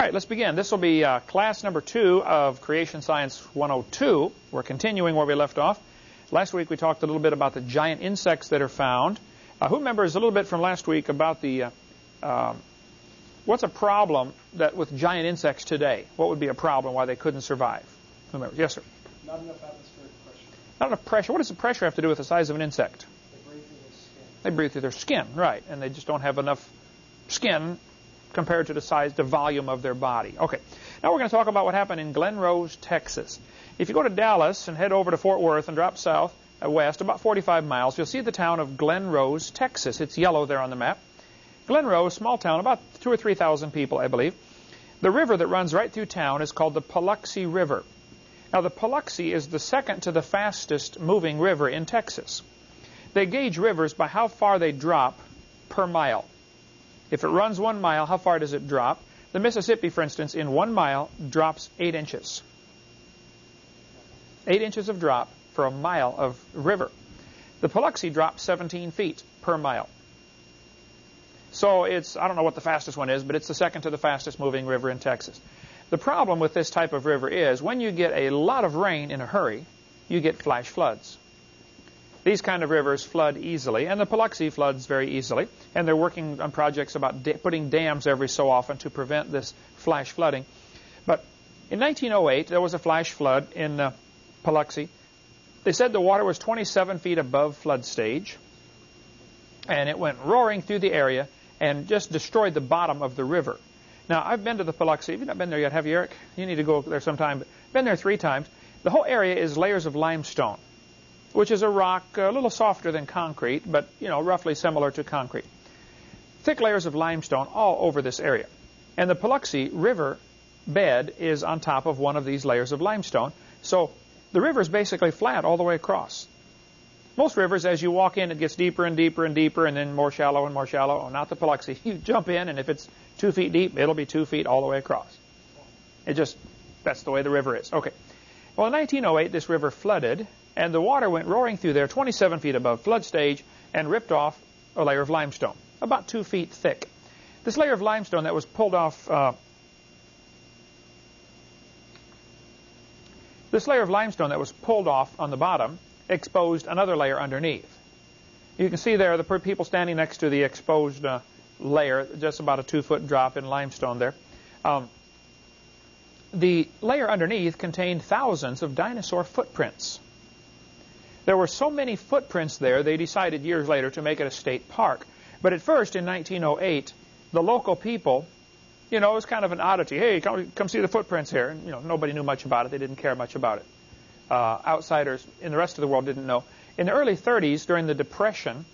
All right, let's begin. This will be uh, class number two of Creation Science 102. We're continuing where we left off. Last week we talked a little bit about the giant insects that are found. Uh, who remembers a little bit from last week about the uh, um, what's a problem that with giant insects today? What would be a problem why they couldn't survive? Who remembers? Yes, sir. Not enough atmospheric pressure. Not enough pressure. What does the pressure have to do with the size of an insect? They breathe through their skin. They breathe through their skin, right? And they just don't have enough skin compared to the size, the volume of their body. Okay. Now we're going to talk about what happened in Glen Rose, Texas. If you go to Dallas and head over to Fort Worth and drop south, uh, west, about 45 miles, you'll see the town of Glen Rose, Texas. It's yellow there on the map. Glen Rose, small town, about two or 3,000 people, I believe. The river that runs right through town is called the Paluxy River. Now, the Paluxy is the second to the fastest moving river in Texas. They gauge rivers by how far they drop per mile. If it runs one mile, how far does it drop? The Mississippi, for instance, in one mile drops eight inches. Eight inches of drop for a mile of river. The Paluxy drops 17 feet per mile. So it's, I don't know what the fastest one is, but it's the second to the fastest moving river in Texas. The problem with this type of river is when you get a lot of rain in a hurry, you get flash floods. These kind of rivers flood easily, and the Paluxy floods very easily. And they're working on projects about putting dams every so often to prevent this flash flooding. But in 1908, there was a flash flood in uh, Paluxy. They said the water was 27 feet above flood stage, and it went roaring through the area and just destroyed the bottom of the river. Now, I've been to the Paluxy. Have you've not been there yet, have you, Eric? You need to go there sometime. Been there three times. The whole area is layers of limestone which is a rock a little softer than concrete, but you know roughly similar to concrete. Thick layers of limestone all over this area. And the Paluxy River bed is on top of one of these layers of limestone. So the river is basically flat all the way across. Most rivers, as you walk in, it gets deeper and deeper and deeper and then more shallow and more shallow. Oh, not the Paluxy. You jump in, and if it's two feet deep, it'll be two feet all the way across. It just, that's the way the river is. Okay. Well, in 1908, this river flooded, and the water went roaring through there 27 feet above flood stage and ripped off a layer of limestone, about two feet thick. This layer of limestone that was pulled off, uh, this layer of limestone that was pulled off on the bottom exposed another layer underneath. You can see there the people standing next to the exposed uh, layer, just about a two-foot drop in limestone there. Um, the layer underneath contained thousands of dinosaur footprints. There were so many footprints there, they decided years later to make it a state park. But at first, in 1908, the local people, you know, it was kind of an oddity. Hey, come, come see the footprints here. And, you know, nobody knew much about it. They didn't care much about it. Uh, outsiders in the rest of the world didn't know. In the early 30s, during the Depression,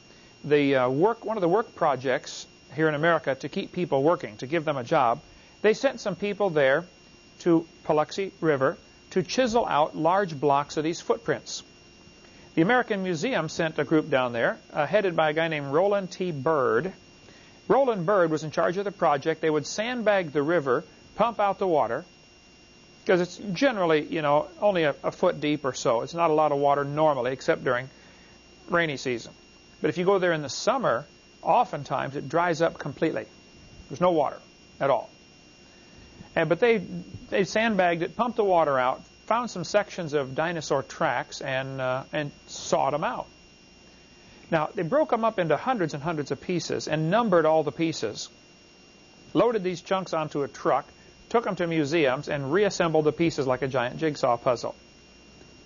the uh, work, one of the work projects here in America to keep people working, to give them a job, they sent some people there to Paluxy River to chisel out large blocks of these footprints. The American Museum sent a group down there, uh, headed by a guy named Roland T. Bird. Roland Bird was in charge of the project. They would sandbag the river, pump out the water, because it's generally, you know, only a, a, foot deep or so. It's not a lot of water normally, except during rainy season. But if you go there in the summer, oftentimes it dries up completely. There's no water at all. And, but they, they sandbagged it, pumped the water out, found some sections of dinosaur tracks and, uh, and sawed them out. Now, they broke them up into hundreds and hundreds of pieces and numbered all the pieces, loaded these chunks onto a truck, took them to museums, and reassembled the pieces like a giant jigsaw puzzle.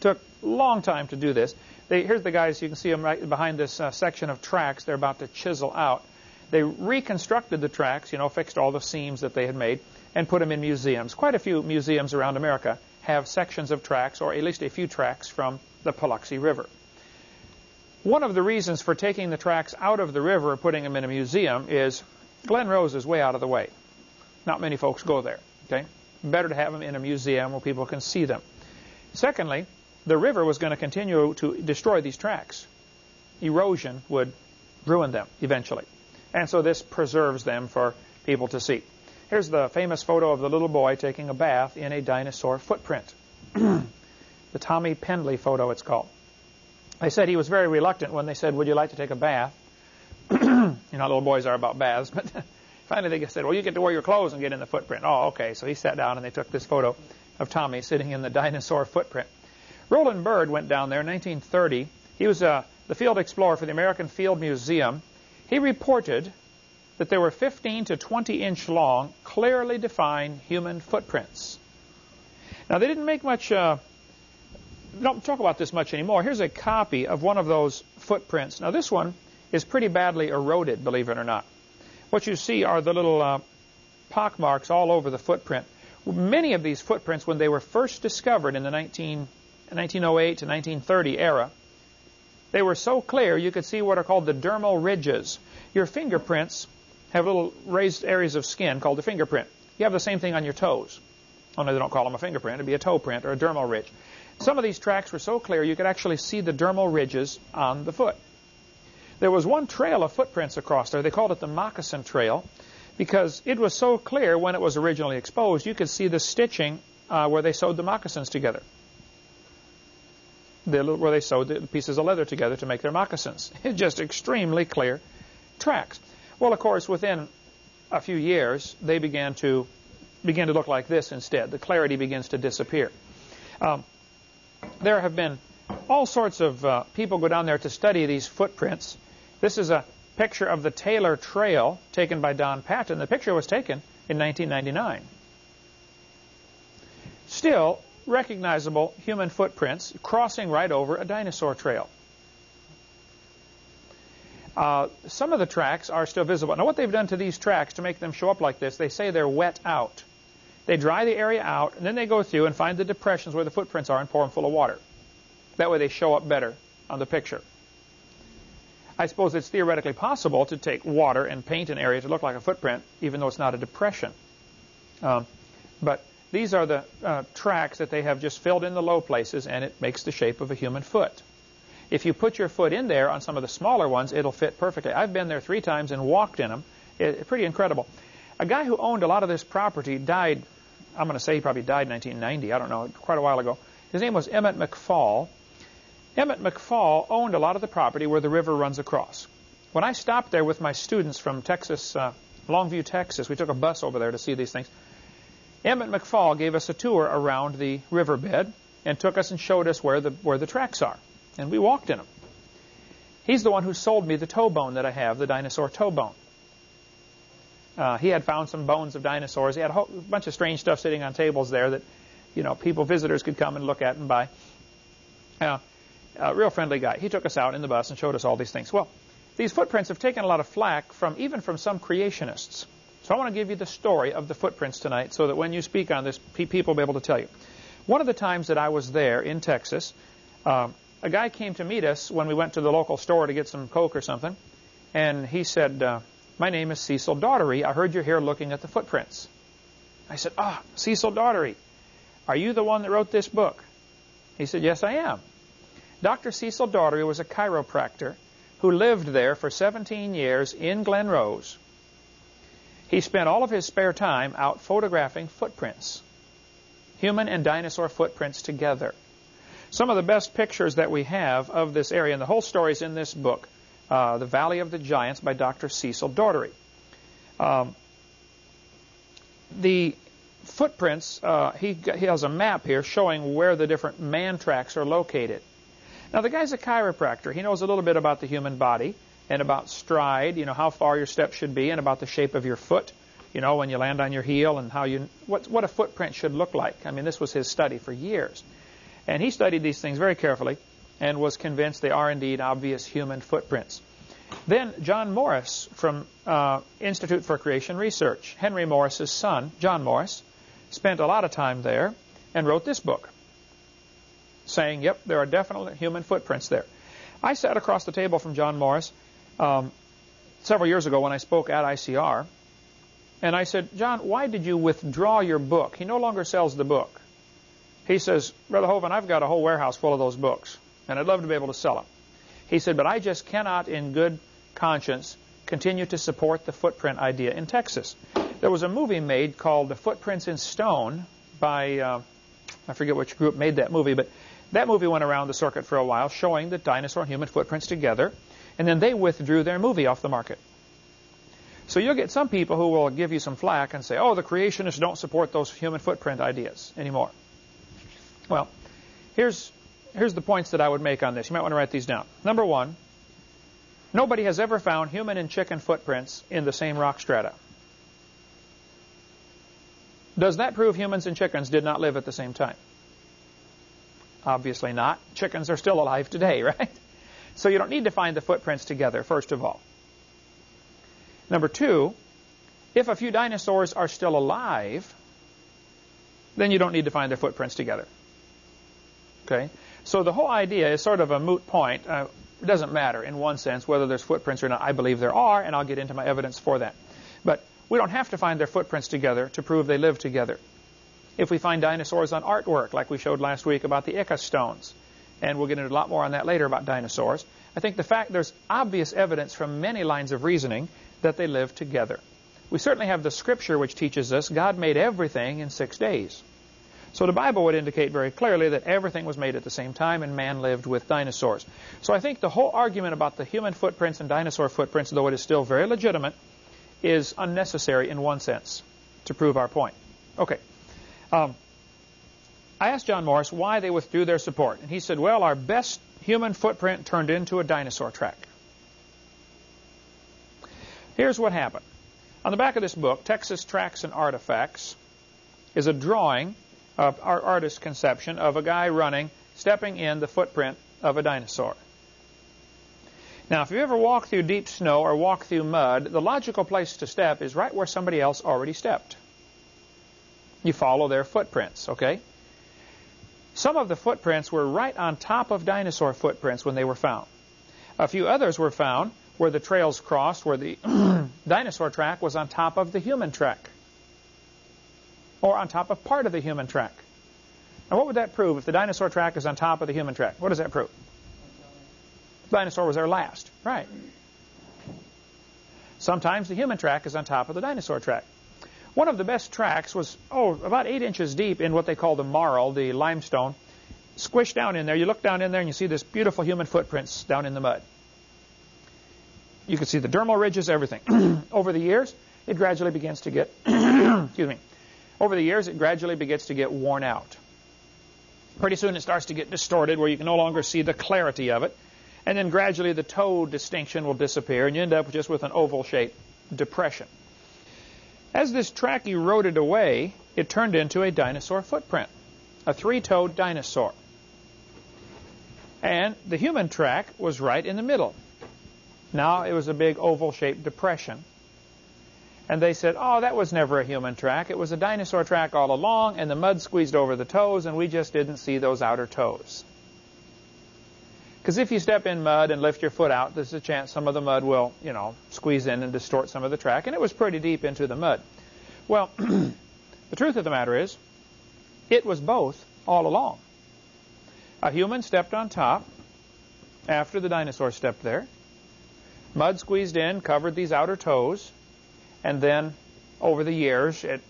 Took a long time to do this. They, here's the guys, you can see them right behind this uh, section of tracks they're about to chisel out. They reconstructed the tracks, you know, fixed all the seams that they had made, and put them in museums. Quite a few museums around America have sections of tracks, or at least a few tracks, from the Paluxy River. One of the reasons for taking the tracks out of the river and putting them in a museum is Glen Rose is way out of the way. Not many folks go there. Okay, Better to have them in a museum where people can see them. Secondly, the river was going to continue to destroy these tracks. Erosion would ruin them eventually. And so this preserves them for people to see. Here's the famous photo of the little boy taking a bath in a dinosaur footprint. the Tommy Pendley photo, it's called. They said he was very reluctant when they said, would you like to take a bath? you know little boys are about baths. But Finally, they said, well, you get to wear your clothes and get in the footprint. Oh, okay. So he sat down and they took this photo of Tommy sitting in the dinosaur footprint. Roland Bird went down there in 1930. He was uh, the field explorer for the American Field Museum. He reported that there were 15 to 20 inch long, clearly defined human footprints. Now, they didn't make much, uh, don't talk about this much anymore. Here's a copy of one of those footprints. Now, this one is pretty badly eroded, believe it or not. What you see are the little uh, pock marks all over the footprint. Many of these footprints, when they were first discovered in the 19, 1908 to 1930 era, they were so clear you could see what are called the dermal ridges. Your fingerprints have little raised areas of skin called the fingerprint. You have the same thing on your toes. Only they don't call them a fingerprint. It'd be a toe print or a dermal ridge. Some of these tracks were so clear you could actually see the dermal ridges on the foot. There was one trail of footprints across there. They called it the moccasin trail because it was so clear when it was originally exposed, you could see the stitching uh, where they sewed the moccasins together. The, where they sewed the pieces of leather together to make their moccasins. Just extremely clear tracks. Well, of course, within a few years, they began to begin to look like this instead. The clarity begins to disappear. Um, there have been all sorts of uh, people go down there to study these footprints. This is a picture of the Taylor Trail taken by Don Patton. The picture was taken in 1999. Still, recognizable human footprints crossing right over a dinosaur trail. Uh, some of the tracks are still visible. Now, what they've done to these tracks to make them show up like this, they say they're wet out. They dry the area out, and then they go through and find the depressions where the footprints are and pour them full of water. That way they show up better on the picture. I suppose it's theoretically possible to take water and paint an area to look like a footprint, even though it's not a depression. Um, but these are the uh, tracks that they have just filled in the low places, and it makes the shape of a human foot. If you put your foot in there on some of the smaller ones, it'll fit perfectly. I've been there three times and walked in them. It, pretty incredible. A guy who owned a lot of this property died, I'm going to say he probably died in 1990, I don't know, quite a while ago. His name was Emmett McFall. Emmett McFall owned a lot of the property where the river runs across. When I stopped there with my students from Texas, uh, Longview, Texas, we took a bus over there to see these things. Emmett McFall gave us a tour around the riverbed and took us and showed us where the, where the tracks are and we walked in them. He's the one who sold me the toe bone that I have, the dinosaur toe bone. Uh, he had found some bones of dinosaurs. He had a whole bunch of strange stuff sitting on tables there that, you know, people, visitors could come and look at and buy. Uh, a real friendly guy. He took us out in the bus and showed us all these things. Well, these footprints have taken a lot of flack from even from some creationists. So I want to give you the story of the footprints tonight so that when you speak on this, people will be able to tell you. One of the times that I was there in Texas, uh, a guy came to meet us when we went to the local store to get some Coke or something, and he said, uh, my name is Cecil Dougherty. I heard you're here looking at the footprints. I said, ah, Cecil Dougherty, are you the one that wrote this book? He said, yes, I am. Dr. Cecil Dougherty was a chiropractor who lived there for 17 years in Glen Rose. He spent all of his spare time out photographing footprints, human and dinosaur footprints together. Some of the best pictures that we have of this area, and the whole story is in this book, uh, The Valley of the Giants by Dr. Cecil Dougherty. Um, the footprints, uh, he, he has a map here showing where the different man tracks are located. Now, the guy's a chiropractor. He knows a little bit about the human body and about stride, you know, how far your step should be, and about the shape of your foot, you know, when you land on your heel, and how you, what, what a footprint should look like. I mean, this was his study for years. And he studied these things very carefully and was convinced they are indeed obvious human footprints. Then John Morris from uh, Institute for Creation Research, Henry Morris's son, John Morris, spent a lot of time there and wrote this book saying, yep, there are definitely human footprints there. I sat across the table from John Morris um, several years ago when I spoke at ICR, and I said, John, why did you withdraw your book? He no longer sells the book. He says, Brother Hovind, I've got a whole warehouse full of those books, and I'd love to be able to sell them. He said, but I just cannot, in good conscience, continue to support the footprint idea in Texas. There was a movie made called The Footprints in Stone by, uh, I forget which group made that movie, but that movie went around the circuit for a while showing the dinosaur and human footprints together, and then they withdrew their movie off the market. So you'll get some people who will give you some flack and say, oh, the creationists don't support those human footprint ideas anymore. Well, here's, here's the points that I would make on this. You might want to write these down. Number one, nobody has ever found human and chicken footprints in the same rock strata. Does that prove humans and chickens did not live at the same time? Obviously not. Chickens are still alive today, right? So you don't need to find the footprints together, first of all. Number two, if a few dinosaurs are still alive, then you don't need to find their footprints together. Okay? So the whole idea is sort of a moot point. Uh, it doesn't matter in one sense whether there's footprints or not. I believe there are, and I'll get into my evidence for that. But we don't have to find their footprints together to prove they live together. If we find dinosaurs on artwork, like we showed last week about the Ica stones, and we'll get into a lot more on that later about dinosaurs, I think the fact there's obvious evidence from many lines of reasoning that they live together. We certainly have the scripture which teaches us God made everything in six days. So the Bible would indicate very clearly that everything was made at the same time and man lived with dinosaurs. So I think the whole argument about the human footprints and dinosaur footprints, though it is still very legitimate, is unnecessary in one sense to prove our point. Okay. Um, I asked John Morris why they withdrew their support. And he said, well, our best human footprint turned into a dinosaur track. Here's what happened. On the back of this book, Texas Tracks and Artifacts, is a drawing of our artist's conception of a guy running, stepping in the footprint of a dinosaur. Now, if you ever walk through deep snow or walk through mud, the logical place to step is right where somebody else already stepped. You follow their footprints, okay? Some of the footprints were right on top of dinosaur footprints when they were found. A few others were found where the trails crossed, where the dinosaur track was on top of the human track, or on top of part of the human track. Now, what would that prove if the dinosaur track is on top of the human track? What does that prove? The dinosaur was there last. Right. Sometimes the human track is on top of the dinosaur track. One of the best tracks was, oh, about eight inches deep in what they call the marl, the limestone. Squished down in there. You look down in there and you see this beautiful human footprints down in the mud. You can see the dermal ridges, everything. Over the years, it gradually begins to get, excuse me, over the years, it gradually begins to get worn out. Pretty soon it starts to get distorted where you can no longer see the clarity of it. And then gradually the toe distinction will disappear and you end up just with an oval-shaped depression. As this track eroded away, it turned into a dinosaur footprint, a three-toed dinosaur. And the human track was right in the middle. Now it was a big oval-shaped depression. And they said, oh, that was never a human track. It was a dinosaur track all along, and the mud squeezed over the toes, and we just didn't see those outer toes. Because if you step in mud and lift your foot out, there's a chance some of the mud will, you know, squeeze in and distort some of the track. And it was pretty deep into the mud. Well, the truth of the matter is, it was both all along. A human stepped on top after the dinosaur stepped there. Mud squeezed in, covered these outer toes, and then over the years, it,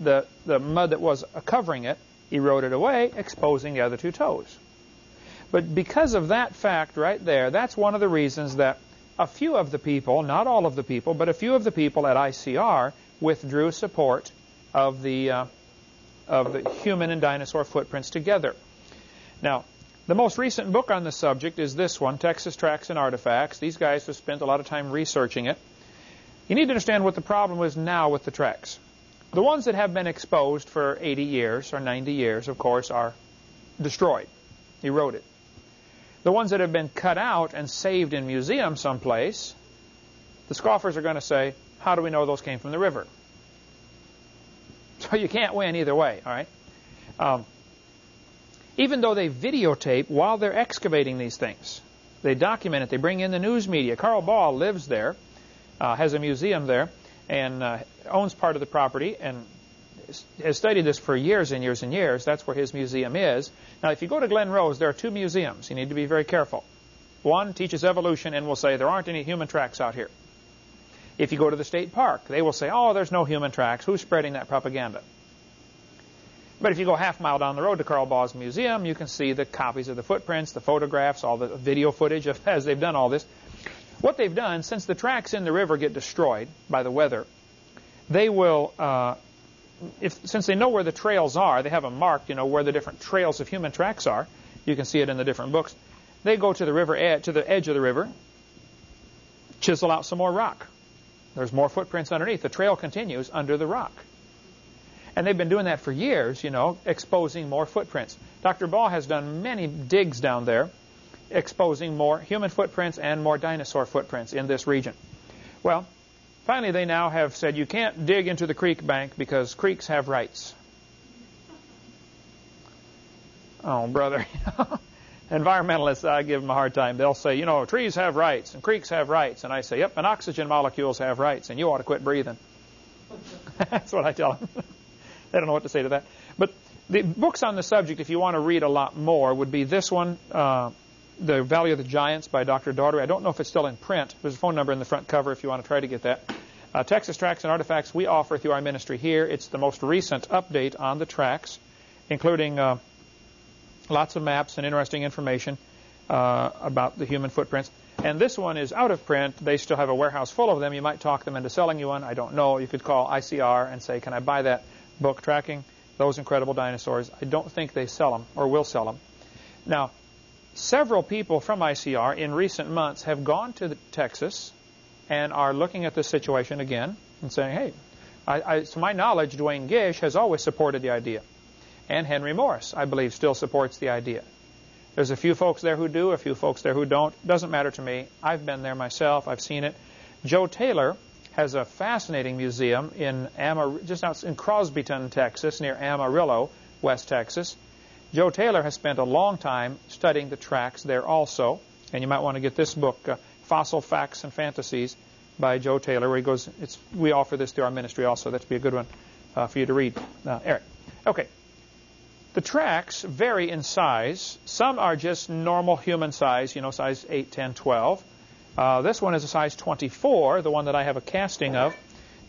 the, the mud that was covering it eroded away, exposing the other two toes. But because of that fact right there, that's one of the reasons that a few of the people, not all of the people, but a few of the people at ICR withdrew support of the, uh, of the human and dinosaur footprints together. Now, the most recent book on the subject is this one, Texas Tracks and Artifacts. These guys have spent a lot of time researching it. You need to understand what the problem is now with the tracks. The ones that have been exposed for 80 years or 90 years, of course, are destroyed, eroded. The ones that have been cut out and saved in museums someplace, the scoffers are going to say, how do we know those came from the river? So you can't win either way, all right? Um, even though they videotape while they're excavating these things, they document it, they bring in the news media. Carl Baugh lives there, uh, has a museum there, and uh, owns part of the property, and has studied this for years and years and years. That's where his museum is. Now, if you go to Glen Rose, there are two museums. You need to be very careful. One teaches evolution and will say there aren't any human tracks out here. If you go to the state park, they will say, oh, there's no human tracks. Who's spreading that propaganda? But if you go half mile down the road to Carl Baugh's museum, you can see the copies of the footprints, the photographs, all the video footage of as they've done all this. What they've done, since the tracks in the river get destroyed by the weather, they will, uh, if, since they know where the trails are, they have them marked, you know, where the different trails of human tracks are. You can see it in the different books. They go to the river ed- to the edge of the river, chisel out some more rock. There's more footprints underneath. The trail continues under the rock. And they've been doing that for years, you know, exposing more footprints. Dr. Baugh has done many digs down there, exposing more human footprints and more dinosaur footprints in this region. Well, finally they now have said you can't dig into the creek bank because creeks have rights. Oh, brother. Environmentalists, I give them a hard time. They'll say, you know, trees have rights and creeks have rights. And I say, yep, and oxygen molecules have rights, and you ought to quit breathing. That's what I tell them. they don't know what to say to that. But the books on the subject, if you want to read a lot more, would be this one, uh, The Valley of the Giants by Dr. Dougherty. I don't know if it's still in print. There's a phone number in the front cover if you want to try to get that. Uh, Texas Tracks and Artifacts we offer through our ministry here. It's the most recent update on the tracks, including uh, lots of maps and interesting information uh, about the human footprints. And this one is out of print. They still have a warehouse full of them. You might talk them into selling you one. I don't know. You could call ICR and say, can I buy that? book tracking those incredible dinosaurs. I don't think they sell them or will sell them. Now, several people from ICR in recent months have gone to Texas and are looking at the situation again and saying, hey, I, I, to my knowledge, Duane Gish has always supported the idea. And Henry Morris, I believe, still supports the idea. There's a few folks there who do, a few folks there who don't. Doesn't matter to me. I've been there myself. I've seen it. Joe Taylor has a fascinating museum in Amar just out in Crosbyton, Texas, near Amarillo, West Texas. Joe Taylor has spent a long time studying the tracks there also, and you might want to get this book, uh, Fossil Facts and Fantasies, by Joe Taylor, where he goes. It's we offer this through our ministry also. That'd be a good one uh, for you to read, uh, Eric. Okay. The tracks vary in size. Some are just normal human size, you know, size 8, 10, 12. Uh, this one is a size 24, the one that I have a casting of.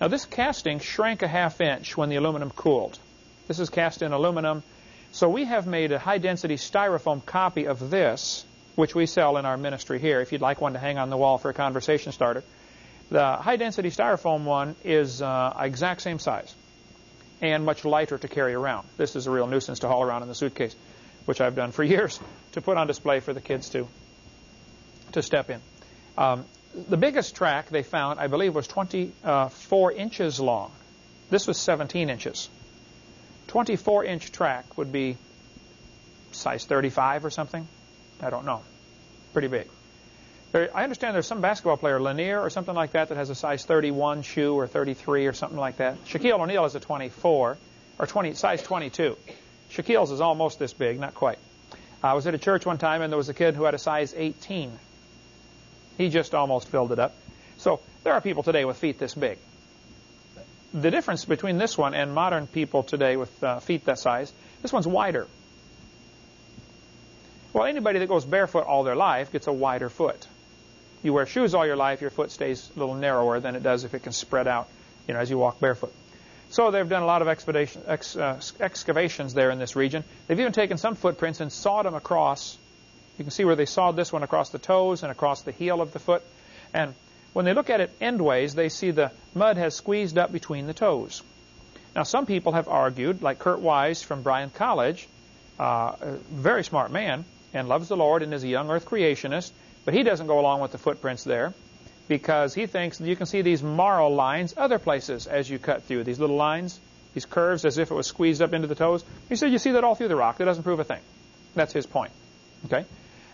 Now this casting shrank a half inch when the aluminum cooled. This is cast in aluminum. So we have made a high density styrofoam copy of this, which we sell in our ministry here, if you'd like one to hang on the wall for a conversation starter. The high density styrofoam one is uh, exact same size and much lighter to carry around. This is a real nuisance to haul around in the suitcase, which I've done for years to put on display for the kids to, to step in. Um, the biggest track they found, I believe, was 24 inches long. This was 17 inches. 24 inch track would be size 35 or something. I don't know. Pretty big. There, I understand there's some basketball player, Lanier or something like that, that has a size 31 shoe or 33 or something like that. Shaquille O'Neal is a 24 or 20, size 22. Shaquille's is almost this big, not quite. I was at a church one time and there was a kid who had a size 18 he just almost filled it up. So there are people today with feet this big. The difference between this one and modern people today with uh, feet that size, this one's wider. Well, anybody that goes barefoot all their life gets a wider foot. You wear shoes all your life, your foot stays a little narrower than it does if it can spread out, you know, as you walk barefoot. So they've done a lot of ex, uh, excavations there in this region. They've even taken some footprints and sawed them across you can see where they sawed this one across the toes and across the heel of the foot. And when they look at it endways, they see the mud has squeezed up between the toes. Now, some people have argued, like Kurt Wise from Bryan College, uh, a very smart man and loves the Lord and is a young earth creationist, but he doesn't go along with the footprints there because he thinks you can see these marl lines other places as you cut through. These little lines, these curves as if it was squeezed up into the toes. He said you see that all through the rock. That doesn't prove a thing. That's his point. Okay?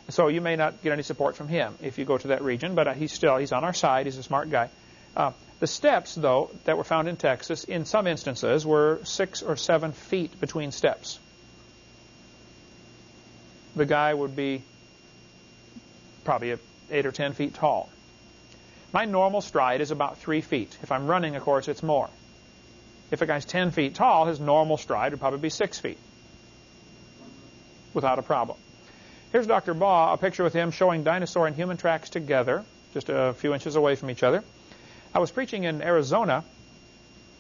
So you may not get any support from him if you go to that region, but uh, he's still he's on our side. He's a smart guy. Uh, the steps, though, that were found in Texas, in some instances, were six or seven feet between steps. The guy would be probably eight or ten feet tall. My normal stride is about three feet. If I'm running, of course, it's more. If a guy's ten feet tall, his normal stride would probably be six feet without a problem. Here's Dr. Baugh, a picture with him showing dinosaur and human tracks together, just a few inches away from each other. I was preaching in Arizona.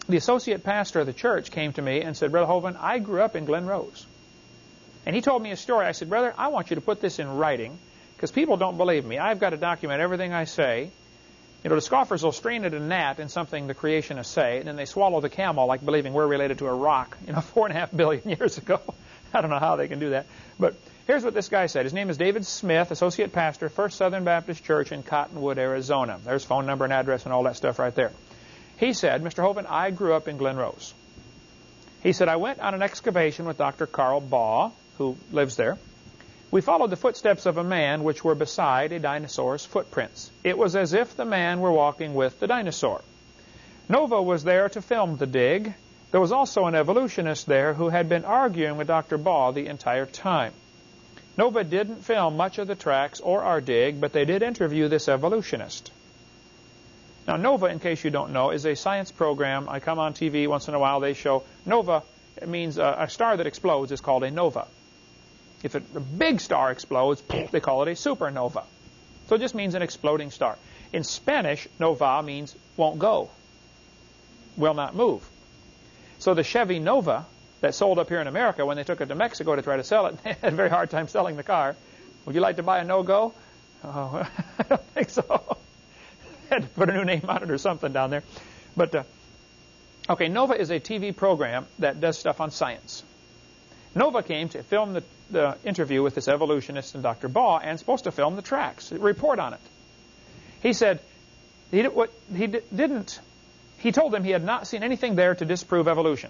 The associate pastor of the church came to me and said, Brother Hovind, I grew up in Glen Rose. And he told me a story. I said, Brother, I want you to put this in writing because people don't believe me. I've got to document everything I say. You know, the scoffers will strain at a gnat in something the creationists say, and then they swallow the camel like believing we're related to a rock, you know, four and a half billion years ago. I don't know how they can do that. But here's what this guy said. His name is David Smith, Associate Pastor, First Southern Baptist Church in Cottonwood, Arizona. There's phone number and address and all that stuff right there. He said, Mr. Hovind, I grew up in Glen Rose. He said, I went on an excavation with Dr. Carl Baugh, who lives there. We followed the footsteps of a man which were beside a dinosaur's footprints. It was as if the man were walking with the dinosaur. Nova was there to film the dig. There was also an evolutionist there who had been arguing with Dr. Baugh the entire time. Nova didn't film much of the tracks or our dig, but they did interview this evolutionist. Now, NOVA, in case you don't know, is a science program. I come on TV once in a while. They show NOVA. It means a, a star that explodes is called a nova. If it, a big star explodes, they call it a supernova. So it just means an exploding star. In Spanish, nova means won't go, will not move. So the Chevy Nova that sold up here in America, when they took it to Mexico to try to sell it, they had a very hard time selling the car. Would you like to buy a no-go? Oh, I don't think so. had to put a new name on it or something down there. But, uh, okay, NOVA is a TV program that does stuff on science. Nova came to film the, the interview with this evolutionist and Dr. Baugh and supposed to film the tracks, report on it. He said he, what, he didn't, he told them he had not seen anything there to disprove evolution.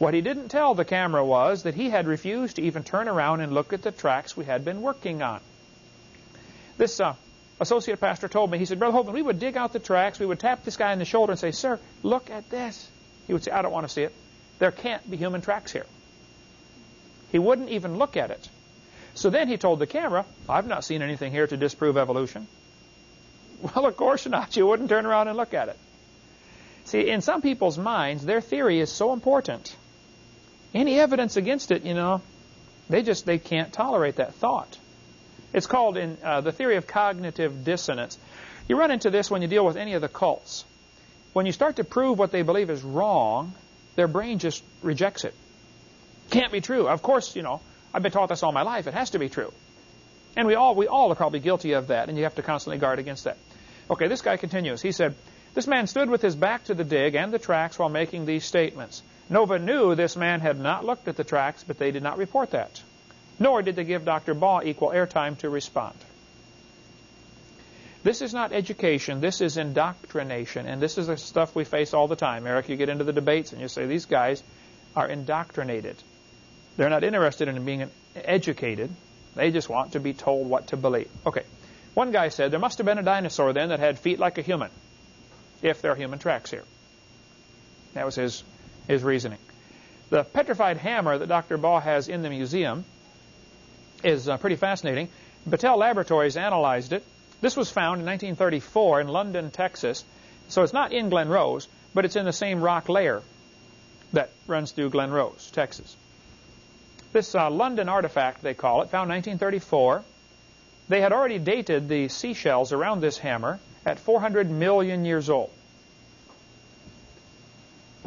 What he didn't tell the camera was that he had refused to even turn around and look at the tracks we had been working on. This uh, associate pastor told me, he said, Brother Hovind, we would dig out the tracks, we would tap this guy in the shoulder and say, Sir, look at this. He would say, I don't want to see it. There can't be human tracks here. He wouldn't even look at it. So then he told the camera, I've not seen anything here to disprove evolution. Well, of course not. You wouldn't turn around and look at it. See, in some people's minds, their theory is so important. Any evidence against it, you know, they just they can't tolerate that thought. It's called in uh, the theory of cognitive dissonance. You run into this when you deal with any of the cults. When you start to prove what they believe is wrong, their brain just rejects it. Can't be true. Of course, you know, I've been taught this all my life. It has to be true. And we all, we all are probably guilty of that, and you have to constantly guard against that. Okay, this guy continues. He said, This man stood with his back to the dig and the tracks while making these statements. Nova knew this man had not looked at the tracks, but they did not report that nor did they give Dr. Baugh equal airtime to respond. This is not education, this is indoctrination, and this is the stuff we face all the time. Eric, you get into the debates and you say, these guys are indoctrinated. They're not interested in being educated. They just want to be told what to believe. Okay. One guy said, there must have been a dinosaur then that had feet like a human, if there are human tracks here. That was his, his reasoning. The petrified hammer that Dr. Baugh has in the museum is uh, pretty fascinating. Battelle Laboratories analyzed it. This was found in 1934 in London, Texas. So it's not in Glen Rose, but it's in the same rock layer that runs through Glen Rose, Texas. This uh, London artifact, they call it, found 1934. They had already dated the seashells around this hammer at 400 million years old.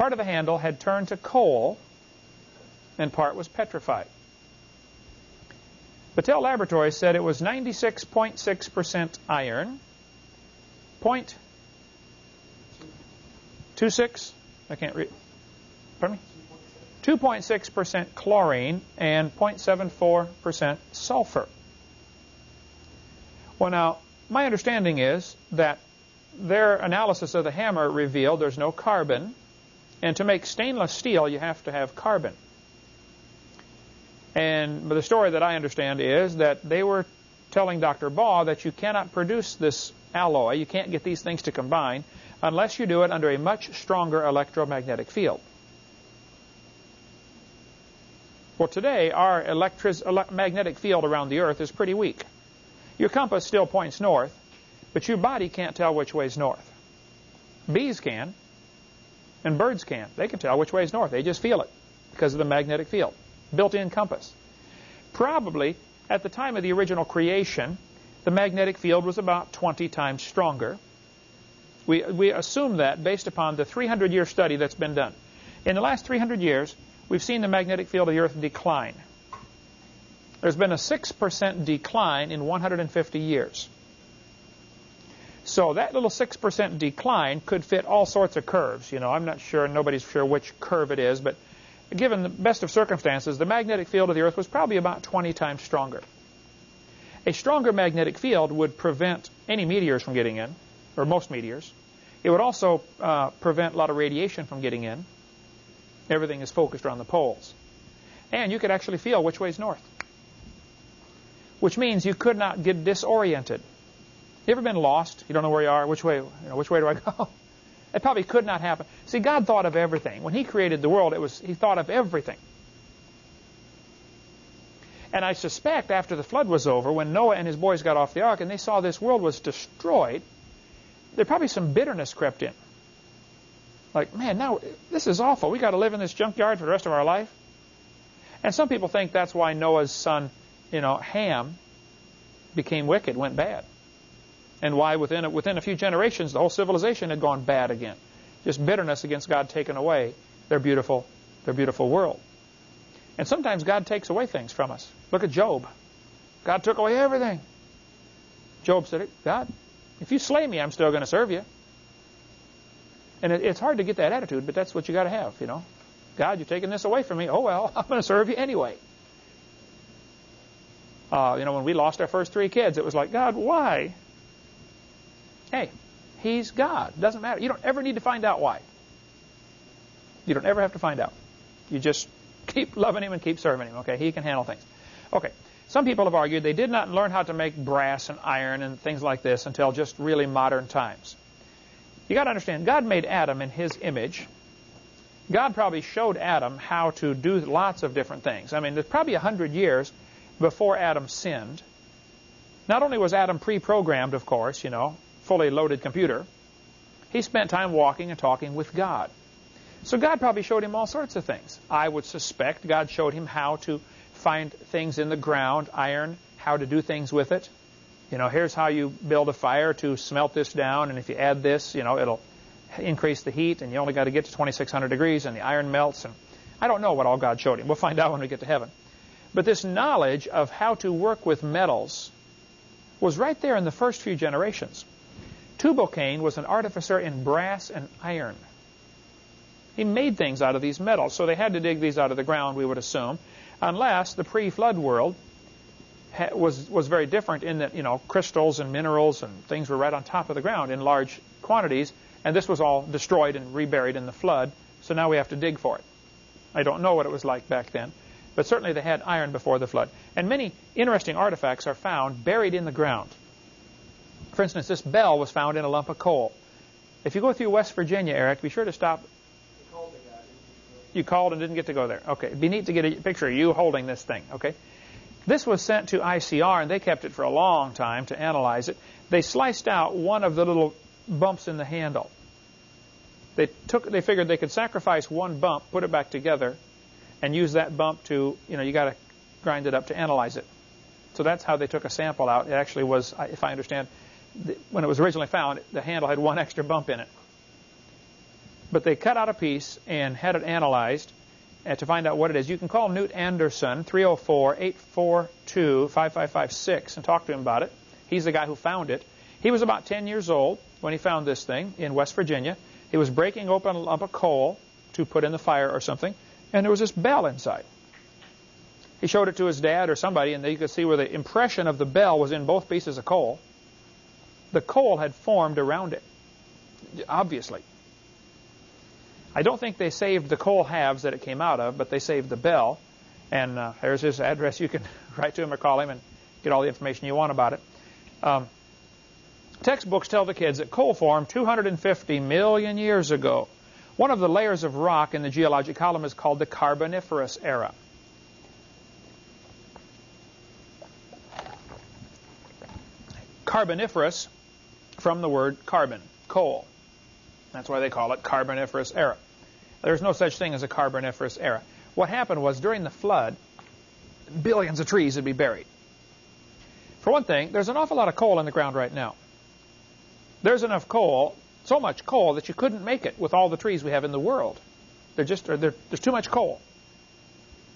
Part of the handle had turned to coal, and part was petrified. Battelle Laboratories said it was 96.6% iron, 0.26, I can't read, pardon me? 2.6% chlorine and 0.74% sulfur. Well, now, my understanding is that their analysis of the hammer revealed there's no carbon, and to make stainless steel, you have to have carbon. And the story that I understand is that they were telling Dr. Baugh that you cannot produce this alloy, you can't get these things to combine, unless you do it under a much stronger electromagnetic field. Well, today, our electric magnetic field around the Earth is pretty weak. Your compass still points north, but your body can't tell which way is north. Bees can, and birds can. They can tell which way is north. They just feel it because of the magnetic field built-in compass. Probably, at the time of the original creation, the magnetic field was about 20 times stronger. We, we assume that based upon the 300-year study that's been done. In the last 300 years, we've seen the magnetic field of the Earth decline. there's been a 6% decline in 150 years. So that little 6% decline could fit all sorts of curves. You know, I'm not sure, nobody's sure which curve it is, but given the best of circumstances, the magnetic field of the Earth was probably about 20 times stronger. A stronger magnetic field would prevent any meteors from getting in, or most meteors. It would also uh, prevent a lot of radiation from getting in. Everything is focused around the poles. And you could actually feel which way is north. Which means you could not get disoriented. You ever been lost? You don't know where you are. Which way? You know, which way do I go? It probably could not happen. See, God thought of everything. When He created the world, it was He thought of everything. And I suspect after the flood was over, when Noah and his boys got off the ark and they saw this world was destroyed, there probably some bitterness crept in. Like, man, now this is awful. We got to live in this junkyard for the rest of our life. And some people think that's why Noah's son, you know, Ham, became wicked, went bad and why within a, within a few generations the whole civilization had gone bad again. Just bitterness against God taking away their beautiful, their beautiful world. And sometimes God takes away things from us. Look at Job. God took away everything. Job said, God, if you slay me, I'm still going to serve you. And it, it's hard to get that attitude, but that's what you got to have, you know. God, you're taking this away from me. Oh, well, I'm going to serve you anyway. Uh, you know, when we lost our first three kids, it was like, God, why? Hey, he's God. Doesn't matter. You don't ever need to find out why. You don't ever have to find out. You just keep loving him and keep serving him. Okay, he can handle things. Okay. Some people have argued they did not learn how to make brass and iron and things like this until just really modern times. You got to understand, God made Adam in his image. God probably showed Adam how to do lots of different things. I mean, there's probably a hundred years before Adam sinned. Not only was Adam pre-programmed, of course, you know, fully loaded computer, he spent time walking and talking with God. So God probably showed him all sorts of things. I would suspect God showed him how to find things in the ground, iron, how to do things with it. You know, here's how you build a fire to smelt this down, and if you add this, you know, it'll increase the heat, and you only got to get to 2600 degrees, and the iron melts. And I don't know what all God showed him. We'll find out when we get to heaven. But this knowledge of how to work with metals was right there in the first few generations. Tubal-Cain was an artificer in brass and iron. He made things out of these metals, so they had to dig these out of the ground, we would assume, unless the pre-flood world was was very different in that you know crystals and minerals and things were right on top of the ground in large quantities, and this was all destroyed and reburied in the flood. So now we have to dig for it. I don't know what it was like back then, but certainly they had iron before the flood. And many interesting artifacts are found buried in the ground. For instance, this bell was found in a lump of coal. If you go through West Virginia, Eric, be sure to stop. You called and didn't get to go there. Okay. It'd be neat to get a picture of you holding this thing. Okay. This was sent to ICR, and they kept it for a long time to analyze it. They sliced out one of the little bumps in the handle. They took. They figured they could sacrifice one bump, put it back together, and use that bump to, you know, you got to grind it up to analyze it. So that's how they took a sample out. It actually was, if I understand, when it was originally found, the handle had one extra bump in it. But they cut out a piece and had it analyzed to find out what it is. You can call Newt Anderson, 304-842-5556, and talk to him about it. He's the guy who found it. He was about 10 years old when he found this thing in West Virginia. He was breaking open a lump of coal to put in the fire or something, and there was this bell inside. He showed it to his dad or somebody, and you could see where the impression of the bell was in both pieces of coal the coal had formed around it, obviously. I don't think they saved the coal halves that it came out of, but they saved the bell. And uh, there's his address. You can write to him or call him and get all the information you want about it. Um, textbooks tell the kids that coal formed 250 million years ago. One of the layers of rock in the geologic column is called the Carboniferous era. Carboniferous from the word carbon, coal. That's why they call it Carboniferous era. There's no such thing as a Carboniferous era. What happened was during the flood, billions of trees would be buried. For one thing, there's an awful lot of coal in the ground right now. There's enough coal, so much coal, that you couldn't make it with all the trees we have in the world. They're just, they're, there's too much coal.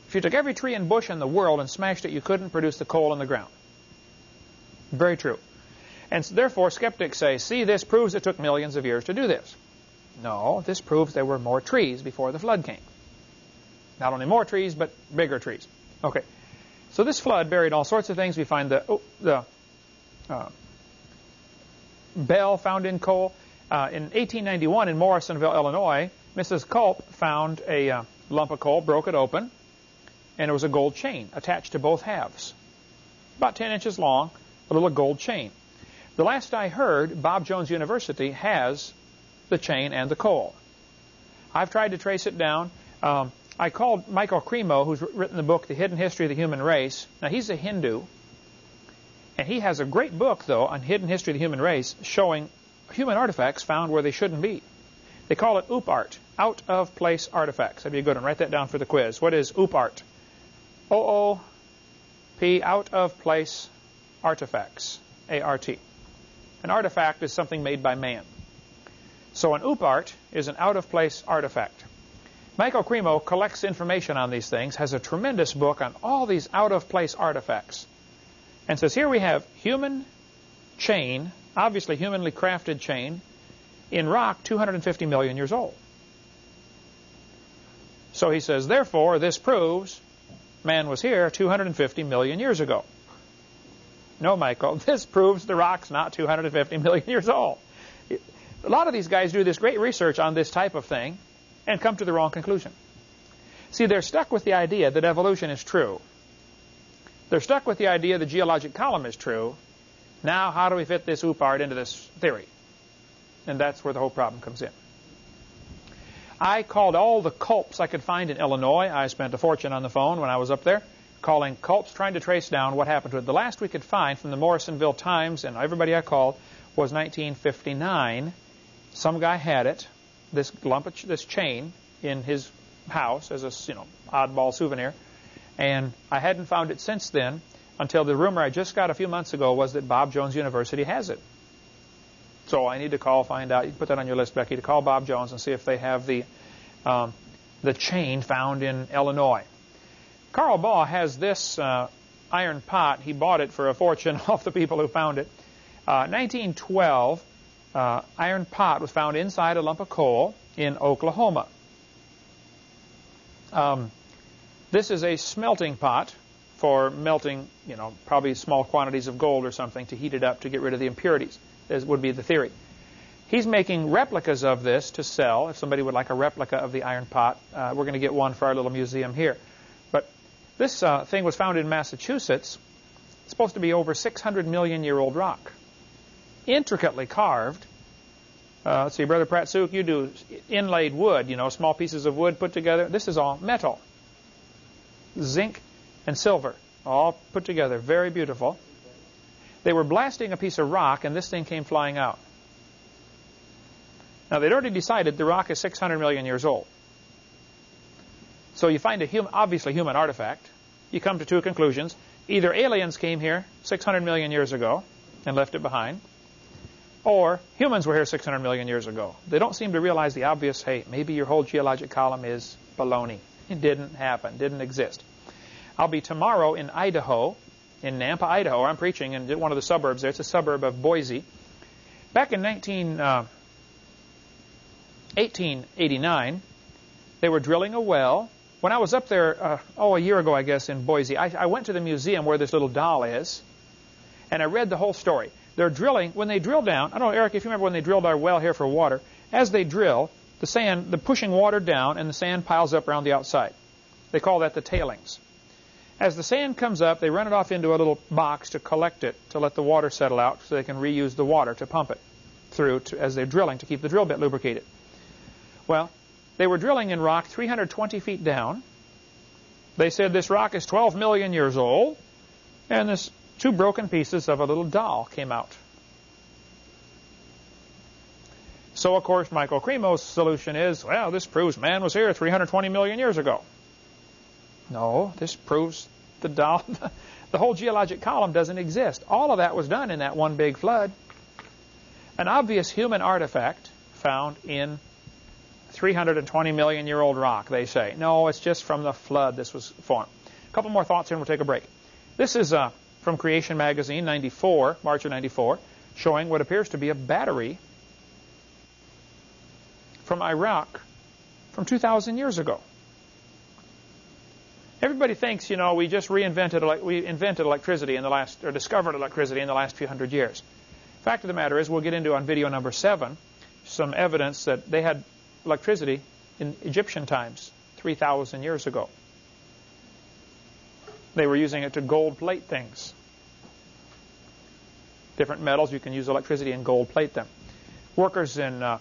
If you took every tree and bush in the world and smashed it, you couldn't produce the coal in the ground. Very true. And so therefore, skeptics say, see, this proves it took millions of years to do this. No, this proves there were more trees before the flood came. Not only more trees, but bigger trees. Okay. So this flood buried all sorts of things. We find the, oh, the uh, bell found in coal. Uh, in 1891 in Morrisonville, Illinois, Mrs. Culp found a uh, lump of coal, broke it open, and it was a gold chain attached to both halves. About 10 inches long, a little gold chain. The last I heard, Bob Jones University has the chain and the coal. I've tried to trace it down. Um, I called Michael Cremo, who's written the book, The Hidden History of the Human Race. Now, he's a Hindu, and he has a great book, though, on Hidden History of the Human Race, showing human artifacts found where they shouldn't be. They call it OOPArt, out-of-place artifacts. That'd be a good one. Write that down for the quiz. What is OOPArt? O-O-P, out-of-place artifacts, A-R-T. An artifact is something made by man. So an OOPArt is an out-of-place artifact. Michael Cremo collects information on these things, has a tremendous book on all these out-of-place artifacts, and says here we have human chain, obviously humanly crafted chain, in rock 250 million years old. So he says, therefore, this proves man was here 250 million years ago. No, Michael, this proves the rock's not 250 million years old. A lot of these guys do this great research on this type of thing and come to the wrong conclusion. See, they're stuck with the idea that evolution is true. They're stuck with the idea the geologic column is true. Now, how do we fit this OOPArt into this theory? And that's where the whole problem comes in. I called all the culps I could find in Illinois. I spent a fortune on the phone when I was up there, calling culps, trying to trace down what happened to it. The last we could find from the Morrisonville Times and everybody I called was 1959. Some guy had it, this lump of this chain, in his house as a you know oddball souvenir, and I hadn't found it since then until the rumor I just got a few months ago was that Bob Jones University has it. So I need to call, find out. You put that on your list, Becky, to call Bob Jones and see if they have the um, the chain found in Illinois. Carl Baugh has this uh, iron pot. He bought it for a fortune off the people who found it. Uh, 1912, uh, iron pot was found inside a lump of coal in Oklahoma. Um, this is a smelting pot for melting, you know, probably small quantities of gold or something to heat it up to get rid of the impurities is, would be the theory. He's making replicas of this to sell. If somebody would like a replica of the iron pot, uh, we're going to get one for our little museum here. This uh, thing was found in Massachusetts. It's supposed to be over 600 million year old rock. Intricately carved. Uh, let's see, Brother Pratsuk, you do inlaid wood, you know, small pieces of wood put together. This is all metal. Zinc and silver, all put together. Very beautiful. They were blasting a piece of rock, and this thing came flying out. Now, they'd already decided the rock is 600 million years old. So you find a hum obviously human artifact. You come to two conclusions. Either aliens came here 600 million years ago and left it behind, or humans were here 600 million years ago. They don't seem to realize the obvious, hey, maybe your whole geologic column is baloney. It didn't happen, didn't exist. I'll be tomorrow in Idaho in Nampa, Idaho. I'm preaching in one of the suburbs there. It's a suburb of Boise. Back in 19, uh, 1889, they were drilling a well. When I was up there, uh, oh, a year ago, I guess, in Boise, I, I went to the museum where this little doll is, and I read the whole story. They're drilling, when they drill down, I don't know, Eric, if you remember when they drilled our well here for water, as they drill, the sand, they're pushing water down, and the sand piles up around the outside. They call that the tailings. As the sand comes up, they run it off into a little box to collect it, to let the water settle out so they can reuse the water to pump it through to, as they're drilling to keep the drill bit lubricated. Well, they were drilling in rock 320 feet down. They said this rock is 12 million years old, and this two broken pieces of a little doll came out. So, of course, Michael Cremo's solution is, well, this proves man was here 320 million years ago. No, this proves the, doll, the whole geologic column doesn't exist. All of that was done in that one big flood. An obvious human artifact found in 320 million year old rock, they say. No, it's just from the flood this was formed. A couple more thoughts here and we'll take a break. This is uh, from Creation Magazine, 94, March of 94, showing what appears to be a battery from Iraq from 2,000 years ago. Everybody thinks, you know, we just reinvented, we invented electricity in the last, or discovered electricity in the last few hundred years. Fact of the matter is, we'll get into on video number seven some evidence that they had electricity in Egyptian times, 3,000 years ago. They were using it to gold plate things. Different metals, you can use electricity and gold plate them. Workers in uh,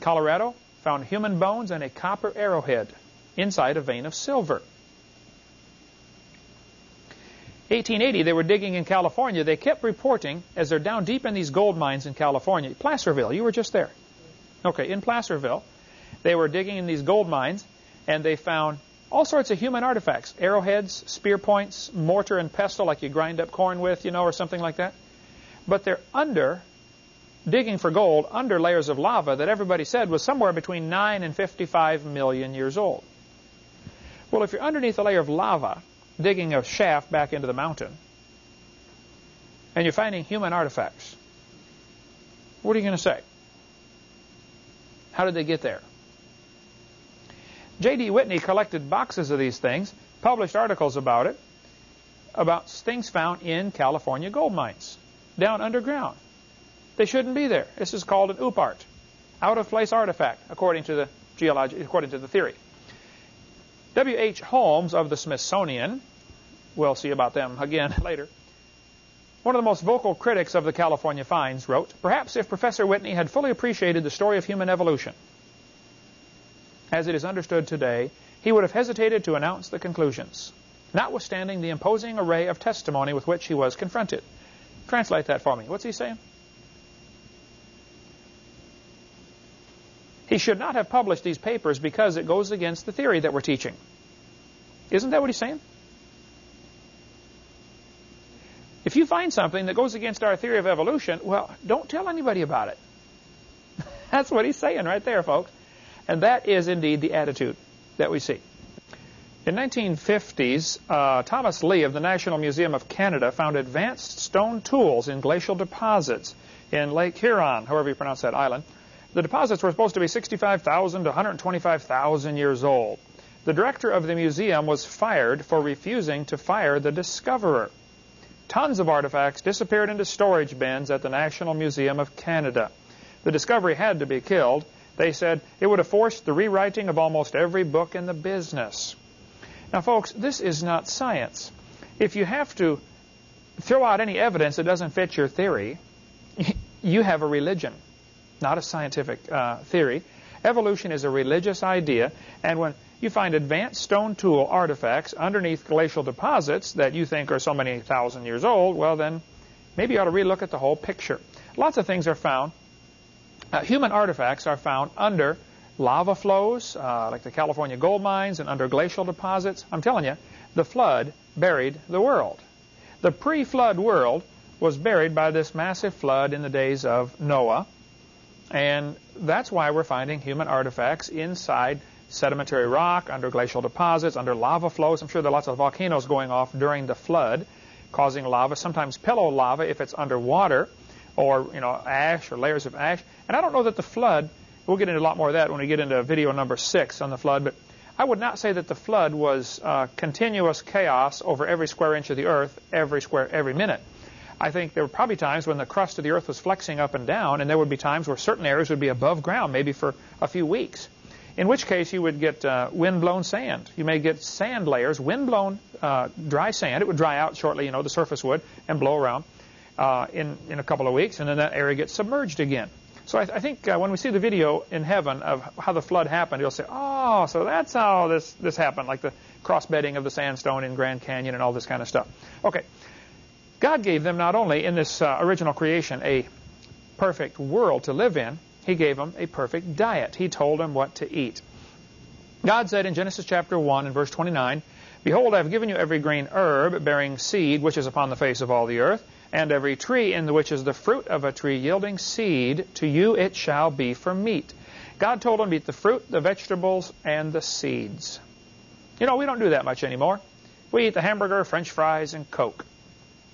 Colorado found human bones and a copper arrowhead inside a vein of silver. 1880, they were digging in California. They kept reporting, as they're down deep in these gold mines in California, Placerville, you were just there. Okay, in Placerville, they were digging in these gold mines, and they found all sorts of human artifacts, arrowheads, spear points, mortar and pestle like you grind up corn with, you know, or something like that. But they're under, digging for gold, under layers of lava that everybody said was somewhere between 9 and 55 million years old. Well, if you're underneath a layer of lava, digging a shaft back into the mountain, and you're finding human artifacts, what are you going to say? How did they get there? J.D. Whitney collected boxes of these things, published articles about it, about things found in California gold mines, down underground. They shouldn't be there. This is called an OOPArt, out-of-place artifact, according to the geology, according to the theory. W.H. Holmes of the Smithsonian, we'll see about them again later, one of the most vocal critics of the California finds wrote, Perhaps if Professor Whitney had fully appreciated the story of human evolution, as it is understood today, he would have hesitated to announce the conclusions, notwithstanding the imposing array of testimony with which he was confronted. Translate that for me. What's he saying? He should not have published these papers because it goes against the theory that we're teaching. Isn't that what he's saying? If you find something that goes against our theory of evolution, well, don't tell anybody about it. That's what he's saying right there, folks. And that is indeed the attitude that we see. In 1950s, uh, Thomas Lee of the National Museum of Canada found advanced stone tools in glacial deposits in Lake Huron, however you pronounce that island. The deposits were supposed to be 65,000 to 125,000 years old. The director of the museum was fired for refusing to fire the discoverer. Tons of artifacts disappeared into storage bins at the National Museum of Canada. The discovery had to be killed, they said it would have forced the rewriting of almost every book in the business. Now, folks, this is not science. If you have to throw out any evidence that doesn't fit your theory, you have a religion, not a scientific uh, theory. Evolution is a religious idea, and when you find advanced stone tool artifacts underneath glacial deposits that you think are so many thousand years old, well then, maybe you ought to relook at the whole picture. Lots of things are found uh, human artifacts are found under lava flows, uh, like the California gold mines, and under glacial deposits. I'm telling you, the flood buried the world. The pre-flood world was buried by this massive flood in the days of Noah, and that's why we're finding human artifacts inside sedimentary rock, under glacial deposits, under lava flows. I'm sure there are lots of volcanoes going off during the flood, causing lava, sometimes pillow lava if it's underwater or you know ash or layers of ash. And I don't know that the flood. We'll get into a lot more of that when we get into video number six on the flood. But I would not say that the flood was uh, continuous chaos over every square inch of the earth, every square, every minute. I think there were probably times when the crust of the earth was flexing up and down, and there would be times where certain areas would be above ground, maybe for a few weeks. In which case, you would get uh, wind-blown sand. You may get sand layers, wind-blown uh, dry sand. It would dry out shortly, you know, the surface would, and blow around uh, in, in a couple of weeks, and then that area gets submerged again. So I, th I think uh, when we see the video in heaven of how the flood happened, you'll say, oh, so that's how this, this happened, like the cross-bedding of the sandstone in Grand Canyon and all this kind of stuff. Okay. God gave them not only in this uh, original creation a perfect world to live in, he gave them a perfect diet. He told them what to eat. God said in Genesis chapter 1 and verse 29, Behold, I have given you every green herb bearing seed which is upon the face of all the earth, and every tree in which is the fruit of a tree yielding seed, to you it shall be for meat. God told them eat the fruit, the vegetables, and the seeds. You know, we don't do that much anymore. We eat the hamburger, french fries, and Coke.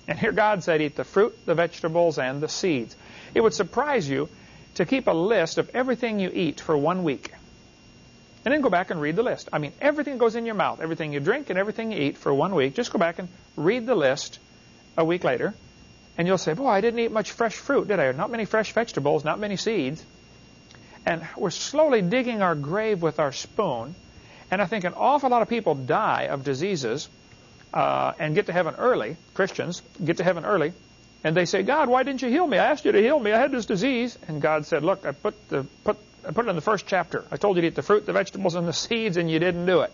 And here God said, eat the fruit, the vegetables, and the seeds. It would surprise you to keep a list of everything you eat for one week. And then go back and read the list. I mean, everything that goes in your mouth, everything you drink and everything you eat for one week. Just go back and read the list a week later, and you'll say, boy, I didn't eat much fresh fruit, did I? Not many fresh vegetables, not many seeds. And we're slowly digging our grave with our spoon. And I think an awful lot of people die of diseases uh, and get to heaven early, Christians get to heaven early, and they say, God, why didn't you heal me? I asked you to heal me. I had this disease. And God said, look, I put, the, put, I put it in the first chapter. I told you to eat the fruit, the vegetables, and the seeds, and you didn't do it.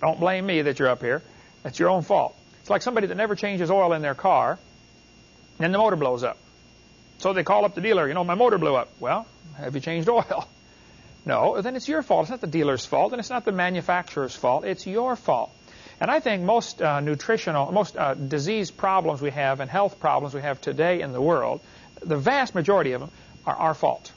Don't blame me that you're up here. That's your own fault. It's like somebody that never changes oil in their car, and the motor blows up. So they call up the dealer, you know, my motor blew up. Well, have you changed oil? No, then it's your fault. It's not the dealer's fault, and it's not the manufacturer's fault. It's your fault. And I think most uh, nutritional, most uh, disease problems we have and health problems we have today in the world, the vast majority of them are our fault.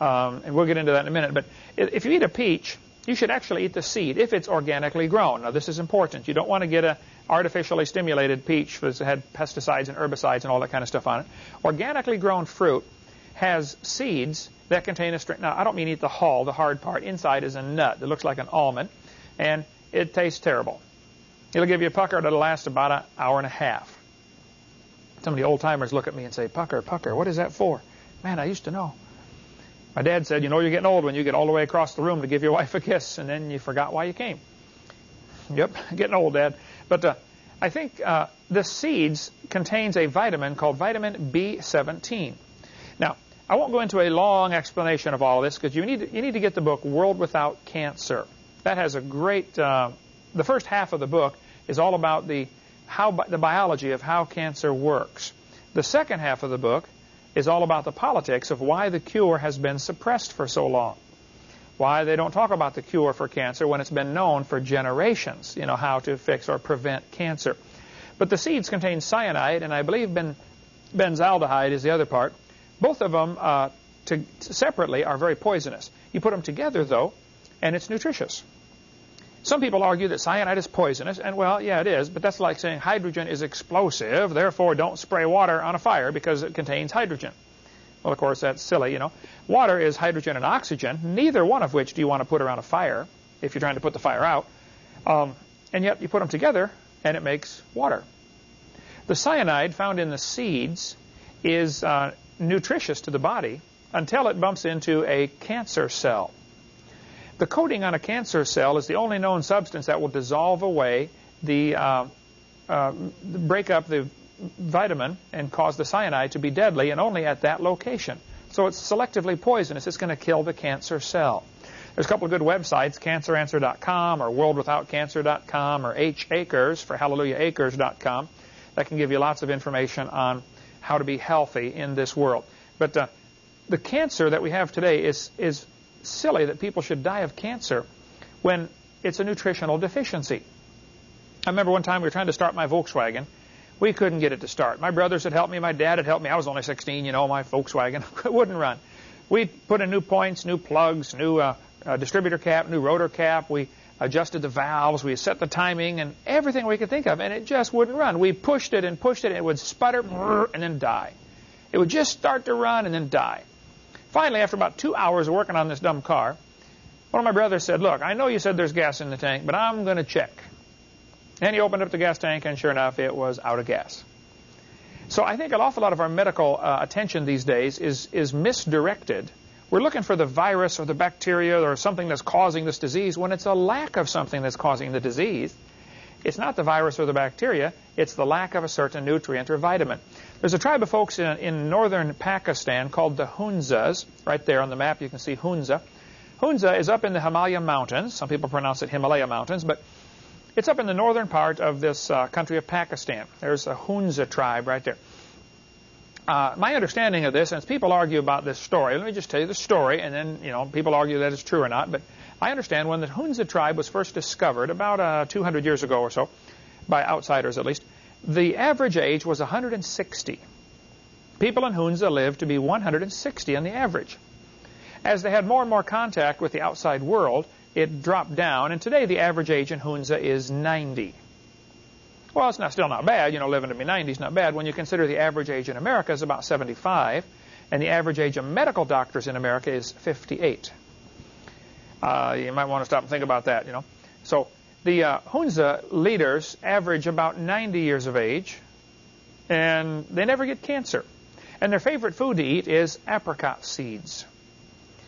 Um, and we'll get into that in a minute. But if you eat a peach, you should actually eat the seed if it's organically grown. Now, this is important. You don't want to get an artificially stimulated peach that had pesticides and herbicides and all that kind of stuff on it. Organically grown fruit has seeds that contain a string. Now, I don't mean eat the hull, the hard part. Inside is a nut that looks like an almond, and it tastes terrible. It'll give you a pucker that'll last about an hour and a half. Some of the old timers look at me and say, Pucker, pucker, what is that for? Man, I used to know. My dad said, you know you're getting old when you get all the way across the room to give your wife a kiss, and then you forgot why you came. Yep, getting old, Dad. But uh, I think uh, the seeds contains a vitamin called vitamin B17. Now, I won't go into a long explanation of all of this because you need to, you need to get the book World Without Cancer. That has a great. Uh, the first half of the book is all about the how the biology of how cancer works. The second half of the book is all about the politics of why the cure has been suppressed for so long. Why they don't talk about the cure for cancer when it's been known for generations, you know, how to fix or prevent cancer. But the seeds contain cyanide, and I believe ben, benzaldehyde is the other part. Both of them uh, to, separately are very poisonous. You put them together, though, and it's nutritious. Some people argue that cyanide is poisonous, and well, yeah, it is, but that's like saying hydrogen is explosive, therefore don't spray water on a fire because it contains hydrogen. Well, of course, that's silly, you know. Water is hydrogen and oxygen, neither one of which do you want to put around a fire if you're trying to put the fire out. Um, and yet you put them together, and it makes water. The cyanide found in the seeds is uh, nutritious to the body until it bumps into a cancer cell. The coating on a cancer cell is the only known substance that will dissolve away the, uh, uh, break up the vitamin and cause the cyanide to be deadly, and only at that location. So it's selectively poisonous. It's going to kill the cancer cell. There's a couple of good websites, canceranswer.com or worldwithoutcancer.com or hacres for hallelujahacres.com that can give you lots of information on how to be healthy in this world. But uh, the cancer that we have today is, is silly that people should die of cancer when it's a nutritional deficiency. I remember one time we were trying to start my Volkswagen. We couldn't get it to start. My brothers had helped me. My dad had helped me. I was only 16, you know, my Volkswagen wouldn't run. We put in new points, new plugs, new uh, uh, distributor cap, new rotor cap. We adjusted the valves. We set the timing and everything we could think of, and it just wouldn't run. We pushed it and pushed it, and it would sputter and then die. It would just start to run and then die. Finally, after about two hours of working on this dumb car, one of my brothers said, look, I know you said there's gas in the tank, but I'm going to check. And he opened up the gas tank, and sure enough, it was out of gas. So I think an awful lot of our medical uh, attention these days is, is misdirected. We're looking for the virus or the bacteria or something that's causing this disease when it's a lack of something that's causing the disease. It's not the virus or the bacteria, it's the lack of a certain nutrient or vitamin. There's a tribe of folks in, in northern Pakistan called the Hunzas. Right there on the map you can see Hunza. Hunza is up in the Himalaya Mountains. Some people pronounce it Himalaya Mountains, but it's up in the northern part of this uh, country of Pakistan. There's a Hunza tribe right there. Uh, my understanding of this, and people argue about this story, let me just tell you the story, and then, you know, people argue that it's true or not, but I understand when the Hunza tribe was first discovered, about uh, 200 years ago or so, by outsiders at least, the average age was 160. People in Hunza lived to be 160 on the average. As they had more and more contact with the outside world, it dropped down, and today the average age in Hunza is 90. Well, it's not still not bad. You know, living to be 90 is not bad when you consider the average age in America is about 75, and the average age of medical doctors in America is 58. Uh, you might want to stop and think about that, you know. So the uh, Hunza leaders average about 90 years of age, and they never get cancer. And their favorite food to eat is apricot seeds.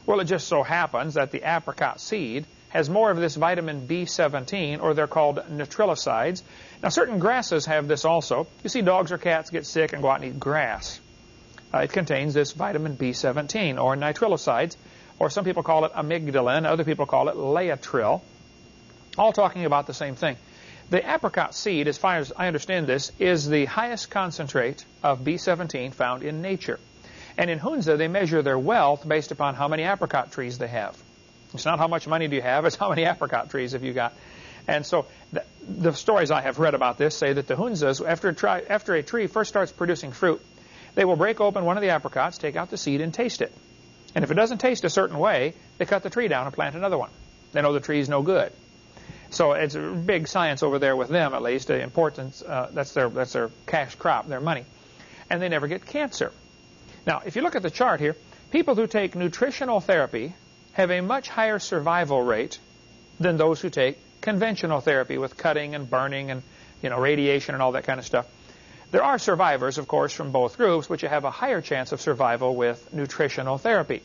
Well, it just so happens that the apricot seed has more of this vitamin B17, or they're called nitrilosides. Now, certain grasses have this also. You see dogs or cats get sick and go out and eat grass. Uh, it contains this vitamin B17, or nitrilosides, or some people call it amygdalin, other people call it laetrile, all talking about the same thing. The apricot seed, as far as I understand this, is the highest concentrate of B17 found in nature. And in Hunza, they measure their wealth based upon how many apricot trees they have. It's not how much money do you have, it's how many apricot trees have you got. And so the, the stories I have read about this say that the Hunzas, after a, tri, after a tree first starts producing fruit, they will break open one of the apricots, take out the seed, and taste it. And if it doesn't taste a certain way, they cut the tree down and plant another one. They know the tree is no good. So it's a big science over there with them, at least. The importance uh, that's their that's their cash crop, their money, and they never get cancer. Now, if you look at the chart here, people who take nutritional therapy have a much higher survival rate than those who take conventional therapy with cutting and burning and you know radiation and all that kind of stuff. There are survivors, of course, from both groups, but you have a higher chance of survival with nutritional therapy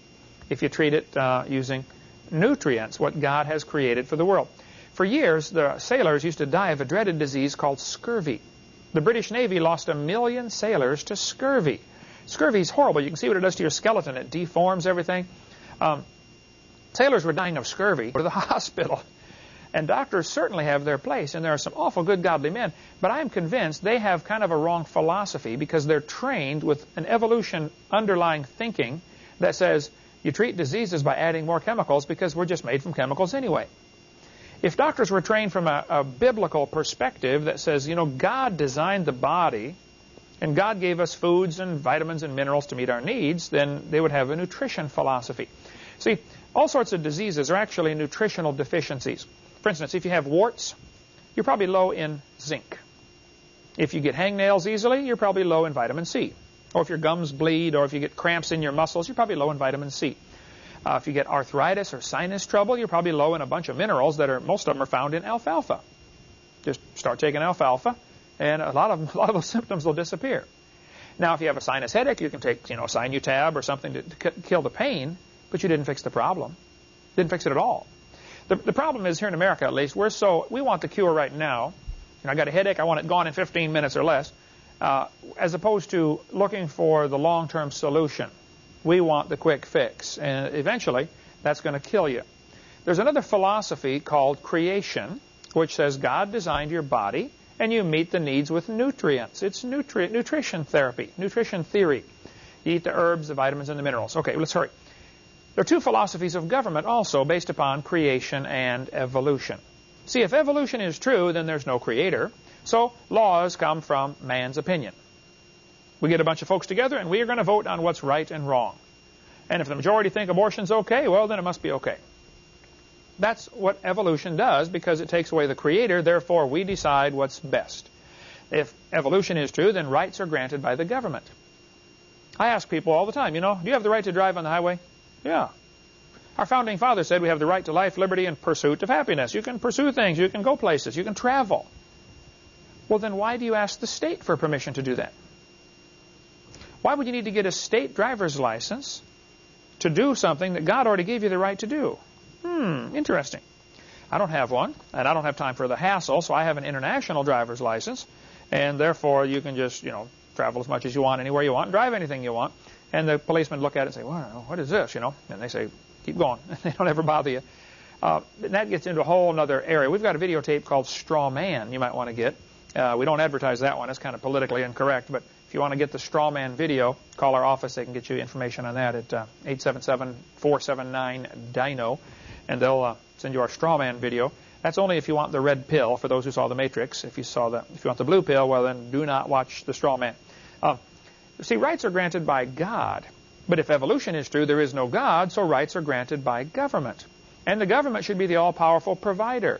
if you treat it uh, using nutrients, what God has created for the world. For years, the sailors used to die of a dreaded disease called scurvy. The British Navy lost a million sailors to scurvy. Scurvy is horrible. You can see what it does to your skeleton. It deforms everything. Um, sailors were dying of scurvy. To the hospital. And doctors certainly have their place, and there are some awful good godly men. But I am convinced they have kind of a wrong philosophy because they're trained with an evolution underlying thinking that says you treat diseases by adding more chemicals because we're just made from chemicals anyway. If doctors were trained from a, a biblical perspective that says, you know, God designed the body and God gave us foods and vitamins and minerals to meet our needs, then they would have a nutrition philosophy. See, all sorts of diseases are actually nutritional deficiencies. For instance, if you have warts, you're probably low in zinc. If you get hangnails easily, you're probably low in vitamin C. Or if your gums bleed, or if you get cramps in your muscles, you're probably low in vitamin C. Uh, if you get arthritis or sinus trouble, you're probably low in a bunch of minerals that are, most of them are found in alfalfa. Just start taking alfalfa, and a lot of, a lot of those symptoms will disappear. Now, if you have a sinus headache, you can take, you know, a Sinutab or something to, to kill the pain, but you didn't fix the problem. Didn't fix it at all. The, the problem is here in America, at least, we're so we want the cure right now. You know, I got a headache, I want it gone in 15 minutes or less, uh, as opposed to looking for the long-term solution. We want the quick fix, and eventually, that's going to kill you. There's another philosophy called creation, which says God designed your body, and you meet the needs with nutrients. It's nutri nutrition therapy, nutrition theory. You eat the herbs, the vitamins, and the minerals. Okay, let's hurry. There are two philosophies of government also based upon creation and evolution. See, if evolution is true, then there's no creator. So laws come from man's opinion. We get a bunch of folks together and we are going to vote on what's right and wrong. And if the majority think abortion's okay, well, then it must be okay. That's what evolution does because it takes away the creator, therefore we decide what's best. If evolution is true, then rights are granted by the government. I ask people all the time, you know, do you have the right to drive on the highway? Yeah. Our founding father said we have the right to life, liberty, and pursuit of happiness. You can pursue things. You can go places. You can travel. Well, then why do you ask the state for permission to do that? Why would you need to get a state driver's license to do something that God already gave you the right to do? Hmm, interesting. I don't have one, and I don't have time for the hassle, so I have an international driver's license, and therefore you can just, you know, travel as much as you want, anywhere you want, and drive anything you want. And the policemen look at it and say, well, what is this, you know? And they say, keep going. they don't ever bother you. Uh, and that gets into a whole other area. We've got a videotape called Straw Man you might want to get. Uh, we don't advertise that one. It's kind of politically incorrect. But if you want to get the Straw Man video, call our office. They can get you information on that at uh, 877-479-DINO. And they'll uh, send you our Straw Man video. That's only if you want the red pill, for those who saw The Matrix. If you saw the, if you want the blue pill, well, then do not watch the Straw Man. Uh, See, rights are granted by God. But if evolution is true, there is no God, so rights are granted by government. And the government should be the all-powerful provider.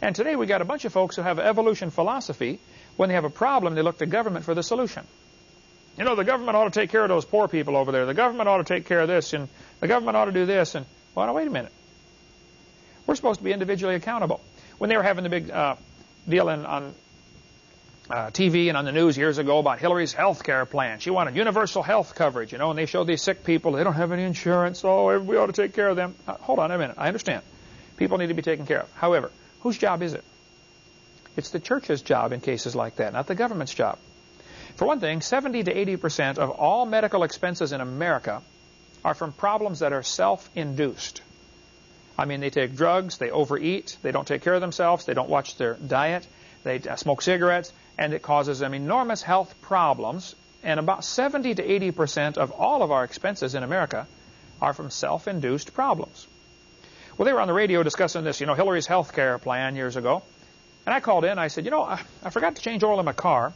And today we got a bunch of folks who have evolution philosophy. When they have a problem, they look to government for the solution. You know, the government ought to take care of those poor people over there. The government ought to take care of this, and the government ought to do this. And, well, now, wait a minute. We're supposed to be individually accountable. When they were having the big uh, deal in, on uh, TV and on the news years ago about Hillary's health care plan. She wanted universal health coverage, you know, and they showed these sick people, they don't have any insurance, oh, we ought to take care of them. Uh, hold on a minute, I understand. People need to be taken care of. However, whose job is it? It's the church's job in cases like that, not the government's job. For one thing, 70 to 80 percent of all medical expenses in America are from problems that are self-induced. I mean, they take drugs, they overeat, they don't take care of themselves, they don't watch their diet, they uh, smoke cigarettes, and it causes them enormous health problems. And about 70 to 80 percent of all of our expenses in America are from self-induced problems. Well, they were on the radio discussing this, you know, Hillary's health care plan years ago. And I called in. I said, you know, I, I forgot to change oil in my car,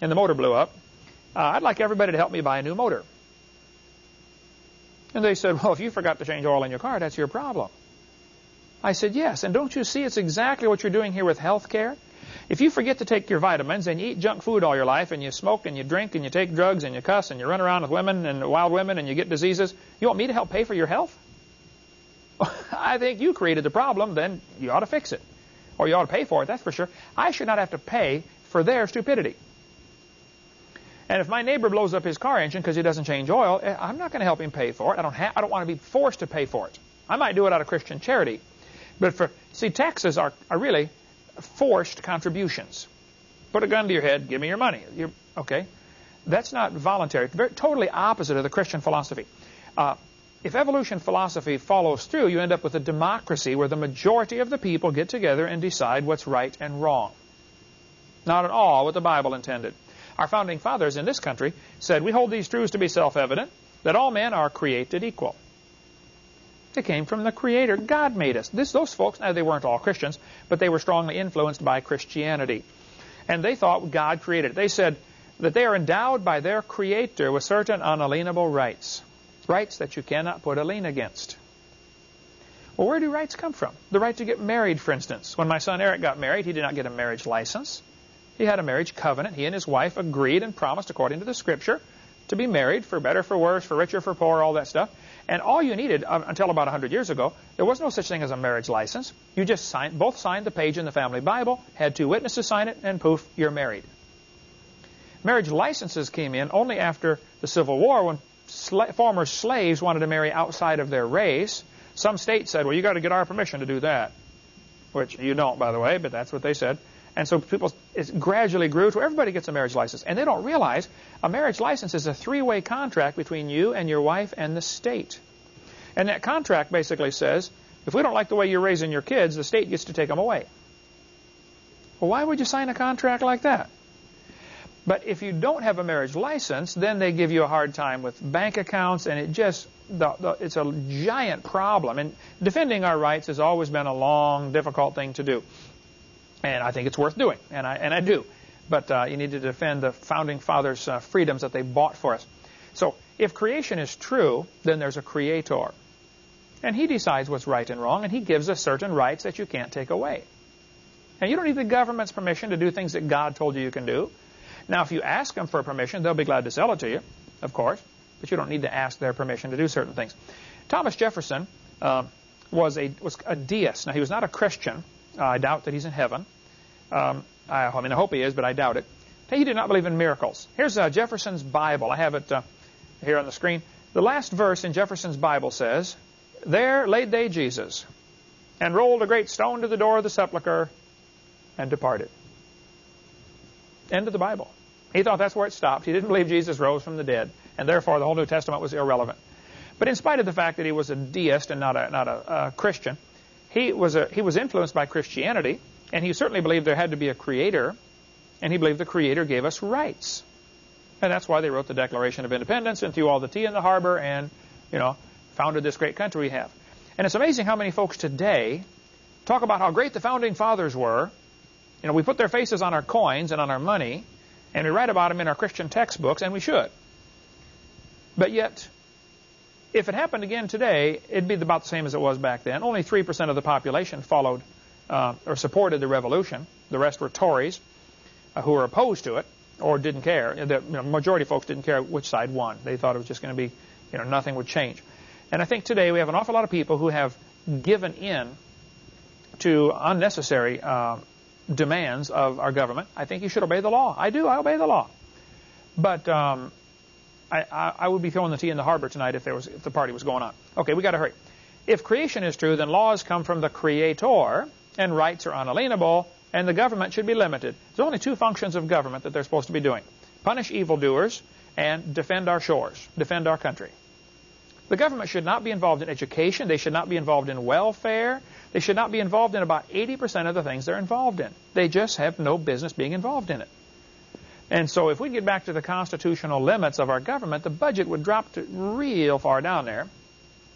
and the motor blew up. Uh, I'd like everybody to help me buy a new motor. And they said, well, if you forgot to change oil in your car, that's your problem. I said, yes. And don't you see it's exactly what you're doing here with health care? If you forget to take your vitamins and you eat junk food all your life and you smoke and you drink and you take drugs and you cuss and you run around with women and wild women and you get diseases, you want me to help pay for your health? I think you created the problem, then you ought to fix it. Or you ought to pay for it, that's for sure. I should not have to pay for their stupidity. And if my neighbor blows up his car engine because he doesn't change oil, eh, I'm not going to help him pay for it. I don't, I don't want to be forced to pay for it. I might do it out of Christian charity. But for, see, taxes are, are really forced contributions. Put a gun to your head, give me your money. You're, okay? That's not voluntary. Very, totally opposite of the Christian philosophy. Uh, if evolution philosophy follows through, you end up with a democracy where the majority of the people get together and decide what's right and wrong. Not at all what the Bible intended. Our founding fathers in this country said, we hold these truths to be self-evident, that all men are created equal. It came from the Creator. God made us. This, those folks, now they weren't all Christians, but they were strongly influenced by Christianity. And they thought God created it. They said that they are endowed by their Creator with certain unalienable rights. Rights that you cannot put a lien against. Well, where do rights come from? The right to get married, for instance. When my son Eric got married, he did not get a marriage license. He had a marriage covenant. He and his wife agreed and promised, according to the Scripture, to be married for better, for worse, for richer, for poorer, all that stuff. And all you needed, uh, until about 100 years ago, there was no such thing as a marriage license. You just signed, both signed the page in the family Bible, had two witnesses sign it, and poof, you're married. Marriage licenses came in only after the Civil War when former slaves wanted to marry outside of their race. Some states said, well, you've got to get our permission to do that. Which you don't, by the way, but that's what they said. And so people, gradually grew to where everybody gets a marriage license. And they don't realize a marriage license is a three-way contract between you and your wife and the state. And that contract basically says, if we don't like the way you're raising your kids, the state gets to take them away. Well, why would you sign a contract like that? But if you don't have a marriage license, then they give you a hard time with bank accounts, and it just, the, the, it's a giant problem. And defending our rights has always been a long, difficult thing to do. And I think it's worth doing, and I, and I do. But uh, you need to defend the founding fathers' uh, freedoms that they bought for us. So if creation is true, then there's a creator. And he decides what's right and wrong, and he gives us certain rights that you can't take away. And you don't need the government's permission to do things that God told you you can do. Now, if you ask them for permission, they'll be glad to sell it to you, of course. But you don't need to ask their permission to do certain things. Thomas Jefferson uh, was a was a deist. Now, he was not a Christian. Uh, I doubt that he's in heaven. Um, I, I, mean, I hope he is, but I doubt it. He did not believe in miracles. Here's uh, Jefferson's Bible. I have it uh, here on the screen. The last verse in Jefferson's Bible says, There laid they Jesus, and rolled a great stone to the door of the sepulchre, and departed. End of the Bible. He thought that's where it stopped. He didn't believe Jesus rose from the dead, and therefore the whole New Testament was irrelevant. But in spite of the fact that he was a deist and not a, not a, a Christian, he was, a, he was influenced by Christianity, and he certainly believed there had to be a creator, and he believed the creator gave us rights. And that's why they wrote the Declaration of Independence and threw all the tea in the harbor and, you know, founded this great country we have. And it's amazing how many folks today talk about how great the founding fathers were. You know, we put their faces on our coins and on our money, and we write about them in our Christian textbooks, and we should. But yet, if it happened again today, it'd be about the same as it was back then. Only 3% of the population followed uh, or supported the revolution. The rest were Tories uh, who were opposed to it or didn't care. The you know, majority of folks didn't care which side won. They thought it was just going to be, you know, nothing would change. And I think today we have an awful lot of people who have given in to unnecessary uh, demands of our government. I think you should obey the law. I do. I obey the law. But um, I, I, I, would be throwing the tea in the harbor tonight if there was if the party was going on. Okay, we got to hurry. If creation is true, then laws come from the Creator, and rights are unalienable, and the government should be limited. There's only two functions of government that they're supposed to be doing: punish evildoers and defend our shores, defend our country. The government should not be involved in education. They should not be involved in welfare. They should not be involved in about 80% of the things they're involved in. They just have no business being involved in it. And so if we get back to the constitutional limits of our government, the budget would drop real far down there,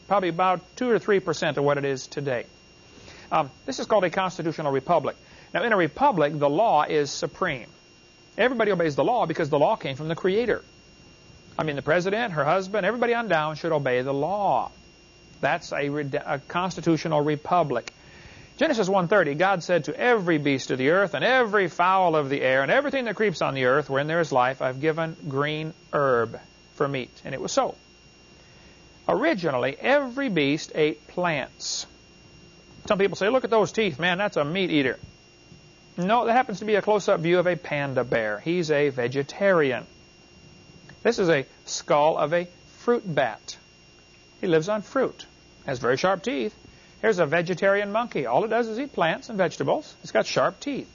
probably about 2 or 3% of what it is today. Um, this is called a constitutional republic. Now, in a republic, the law is supreme. Everybody obeys the law because the law came from the Creator. I mean, the president, her husband, everybody on down should obey the law. That's a, a constitutional republic. Genesis 1.30, God said to every beast of the earth and every fowl of the air and everything that creeps on the earth wherein there is life, I've given green herb for meat. And it was so. Originally, every beast ate plants. Some people say, look at those teeth, man, that's a meat eater. No, that happens to be a close-up view of a panda bear. He's a vegetarian. This is a skull of a fruit bat. He lives on fruit. Has very sharp teeth. Here's a vegetarian monkey. All it does is eat plants and vegetables. It's got sharp teeth.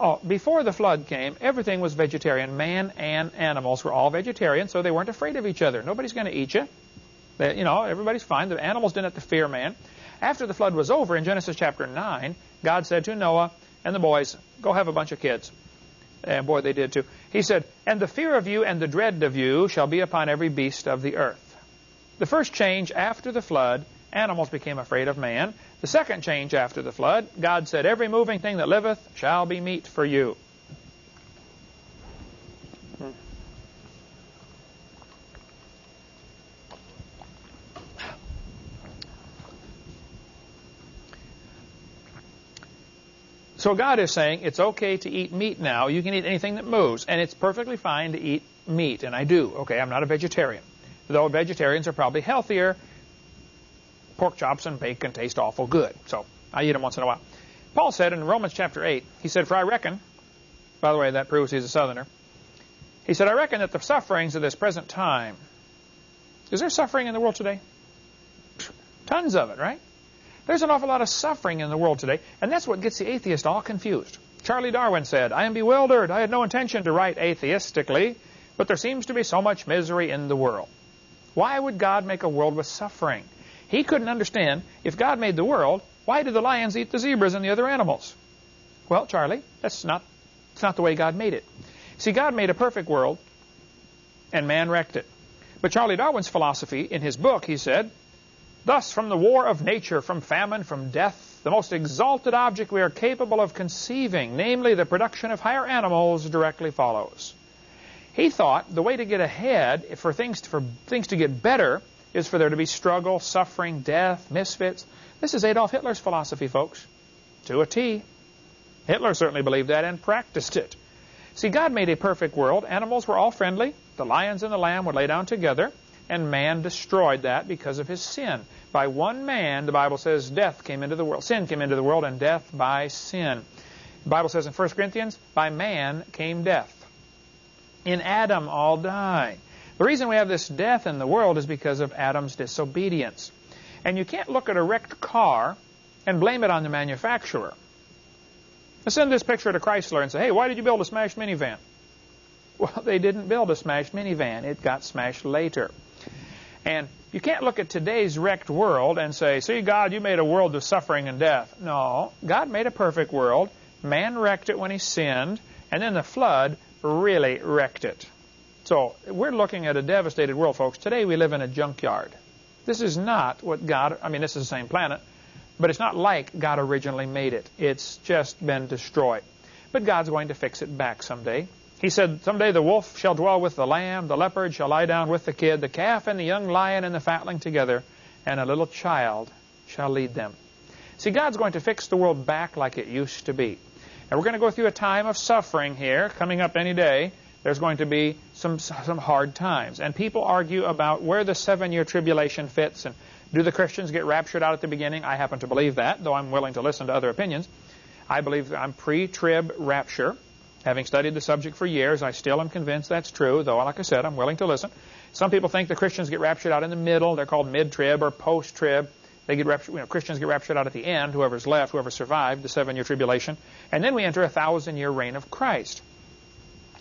Oh, before the flood came, everything was vegetarian. Man and animals were all vegetarian, so they weren't afraid of each other. Nobody's going to eat you. They, you know, everybody's fine. The animals didn't have to fear man. After the flood was over, in Genesis chapter 9, God said to Noah and the boys, go have a bunch of kids. And boy, they did too. He said, And the fear of you and the dread of you shall be upon every beast of the earth. The first change after the flood, animals became afraid of man. The second change after the flood, God said, Every moving thing that liveth shall be meat for you. So God is saying it's okay to eat meat now. You can eat anything that moves, and it's perfectly fine to eat meat, and I do. Okay, I'm not a vegetarian. Though vegetarians are probably healthier, pork chops and bacon taste awful good. So I eat them once in a while. Paul said in Romans chapter 8, he said, For I reckon, by the way, that proves he's a southerner. He said, I reckon that the sufferings of this present time, is there suffering in the world today? Tons of it, right? There's an awful lot of suffering in the world today, and that's what gets the atheist all confused. Charlie Darwin said, I am bewildered. I had no intention to write atheistically, but there seems to be so much misery in the world. Why would God make a world with suffering? He couldn't understand, if God made the world, why do the lions eat the zebras and the other animals? Well, Charlie, that's not, that's not the way God made it. See, God made a perfect world, and man wrecked it. But Charlie Darwin's philosophy, in his book, he said, Thus, from the war of nature, from famine, from death, the most exalted object we are capable of conceiving, namely the production of higher animals, directly follows. He thought the way to get ahead, for things for things to get better, is for there to be struggle, suffering, death, misfits. This is Adolf Hitler's philosophy, folks, to a T. Hitler certainly believed that and practiced it. See, God made a perfect world. Animals were all friendly. The lions and the lamb would lay down together and man destroyed that because of his sin. By one man, the Bible says, death came into the world. Sin came into the world, and death by sin. The Bible says in 1 Corinthians, by man came death. In Adam all die. The reason we have this death in the world is because of Adam's disobedience. And you can't look at a wrecked car and blame it on the manufacturer. Let's send this picture to Chrysler and say, hey, why did you build a smashed minivan? Well, they didn't build a smashed minivan. It got smashed later. And you can't look at today's wrecked world and say, see, God, you made a world of suffering and death. No, God made a perfect world. Man wrecked it when he sinned, and then the flood really wrecked it. So we're looking at a devastated world, folks. Today we live in a junkyard. This is not what God, I mean, this is the same planet, but it's not like God originally made it. It's just been destroyed. But God's going to fix it back someday. He said, Someday the wolf shall dwell with the lamb, the leopard shall lie down with the kid, the calf and the young lion and the fatling together, and a little child shall lead them. See, God's going to fix the world back like it used to be. And we're going to go through a time of suffering here, coming up any day. There's going to be some, some hard times. And people argue about where the seven-year tribulation fits and do the Christians get raptured out at the beginning? I happen to believe that, though I'm willing to listen to other opinions. I believe I'm pre-trib rapture. Having studied the subject for years, I still am convinced that's true, though, like I said, I'm willing to listen. Some people think the Christians get raptured out in the middle. They're called mid-trib or post-trib. They get raptured, you know, Christians get raptured out at the end, whoever's left, whoever survived the seven-year tribulation. And then we enter a thousand-year reign of Christ.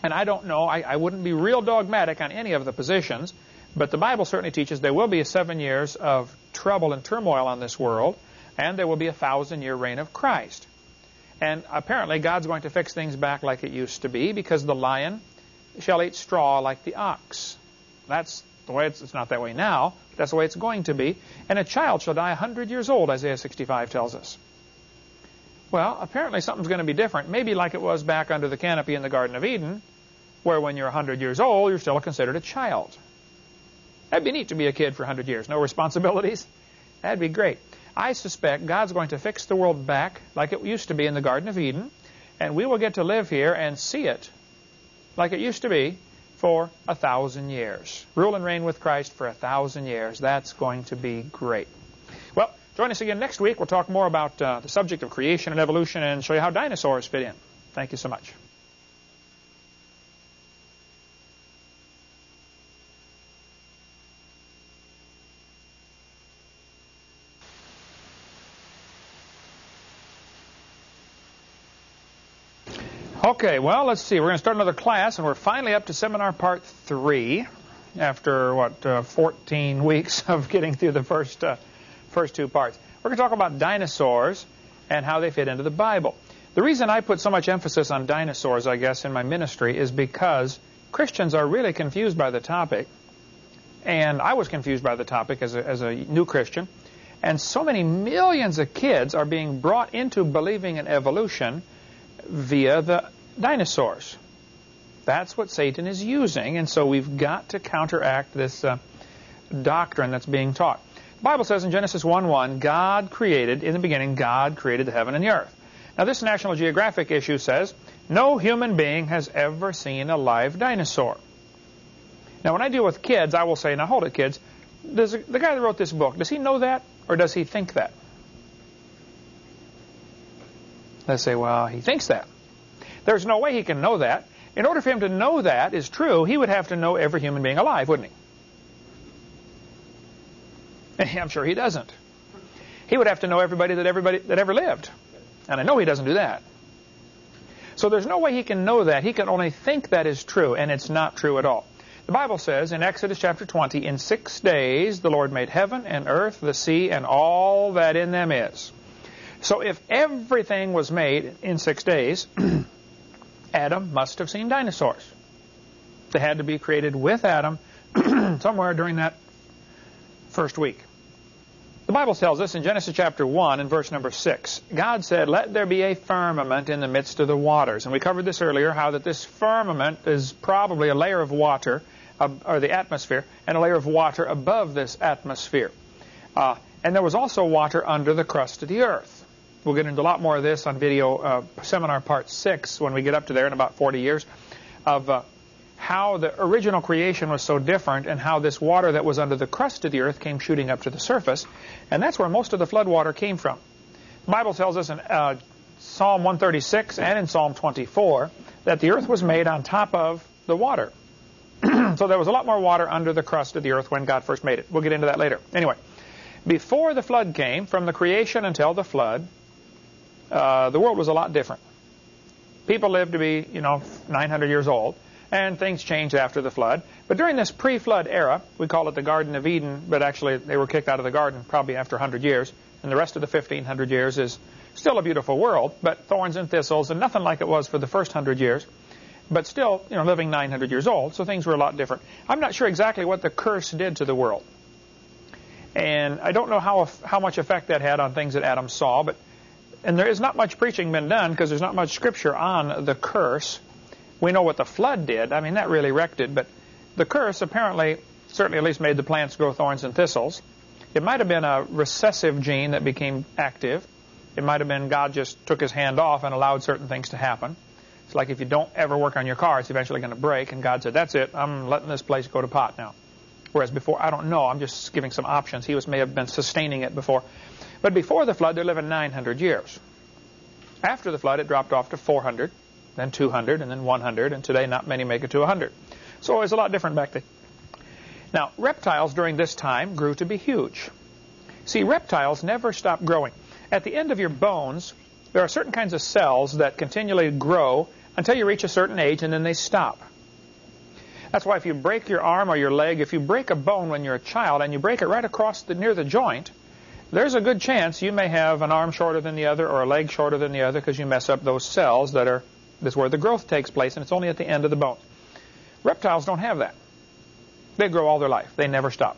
And I don't know, I, I wouldn't be real dogmatic on any of the positions, but the Bible certainly teaches there will be seven years of trouble and turmoil on this world, and there will be a thousand-year reign of Christ. And apparently God's going to fix things back like it used to be because the lion shall eat straw like the ox. That's the way it's, it's not that way now. That's the way it's going to be. And a child shall die a hundred years old, Isaiah 65 tells us. Well, apparently something's going to be different. Maybe like it was back under the canopy in the Garden of Eden, where when you're a 100 years old, you're still considered a child. That'd be neat to be a kid for a 100 years. No responsibilities. That'd be great. I suspect God's going to fix the world back like it used to be in the Garden of Eden, and we will get to live here and see it like it used to be for a thousand years. Rule and reign with Christ for a thousand years. That's going to be great. Join us again next week. We'll talk more about uh, the subject of creation and evolution and show you how dinosaurs fit in. Thank you so much. Okay, well, let's see. We're going to start another class, and we're finally up to seminar part three after, what, uh, 14 weeks of getting through the first, uh, first two parts. We're going to talk about dinosaurs and how they fit into the Bible. The reason I put so much emphasis on dinosaurs, I guess, in my ministry is because Christians are really confused by the topic, and I was confused by the topic as a, as a new Christian, and so many millions of kids are being brought into believing in evolution via the dinosaurs. That's what Satan is using, and so we've got to counteract this uh, doctrine that's being taught. Bible says in Genesis 1:1, God created, in the beginning, God created the heaven and the earth. Now, this National Geographic issue says, no human being has ever seen a live dinosaur. Now, when I deal with kids, I will say, now hold it, kids. Does the guy that wrote this book, does he know that, or does he think that? They say, well, he thinks that. There's no way he can know that. In order for him to know that is true, he would have to know every human being alive, wouldn't he? I'm sure he doesn't. He would have to know everybody that everybody that ever lived. And I know he doesn't do that. So there's no way he can know that. He can only think that is true, and it's not true at all. The Bible says in Exodus chapter 20, in six days the Lord made heaven and earth, the sea, and all that in them is. So if everything was made in six days, Adam must have seen dinosaurs. They had to be created with Adam somewhere during that first week. The Bible tells us in Genesis chapter 1 and verse number 6, God said, Let there be a firmament in the midst of the waters. And we covered this earlier, how that this firmament is probably a layer of water, uh, or the atmosphere, and a layer of water above this atmosphere. Uh, and there was also water under the crust of the earth. We'll get into a lot more of this on video uh, seminar part 6 when we get up to there in about 40 years of uh, how the original creation was so different and how this water that was under the crust of the earth came shooting up to the surface. And that's where most of the flood water came from. The Bible tells us in uh, Psalm 136 and in Psalm 24 that the earth was made on top of the water. so there was a lot more water under the crust of the earth when God first made it. We'll get into that later. Anyway, before the flood came, from the creation until the flood, uh, the world was a lot different. People lived to be, you know, 900 years old, and things changed after the flood. But during this pre-flood era, we call it the Garden of Eden, but actually they were kicked out of the garden probably after 100 years, and the rest of the 1500 years is still a beautiful world, but thorns and thistles, and nothing like it was for the first 100 years. But still, you know, living 900 years old, so things were a lot different. I'm not sure exactly what the curse did to the world. And I don't know how, how much effect that had on things that Adam saw, but and there is not much preaching been done because there's not much scripture on the curse We know what the flood did. I mean, that really wrecked it. But the curse apparently, certainly at least made the plants grow thorns and thistles. It might have been a recessive gene that became active. It might have been God just took his hand off and allowed certain things to happen. It's like if you don't ever work on your car, it's eventually going to break. And God said, that's it. I'm letting this place go to pot now. Whereas before, I don't know. I'm just giving some options. He was may have been sustaining it before. But before the flood, they're living 900 years. After the flood, it dropped off to 400, then 200, and then 100, and today not many make it to 100. So it was a lot different back then. Now, reptiles during this time grew to be huge. See, reptiles never stop growing. At the end of your bones, there are certain kinds of cells that continually grow until you reach a certain age, and then they stop. That's why if you break your arm or your leg, if you break a bone when you're a child and you break it right across the, near the joint, there's a good chance you may have an arm shorter than the other or a leg shorter than the other because you mess up those cells that are that's where the growth takes place, and it's only at the end of the bone. Reptiles don't have that. They grow all their life. They never stop.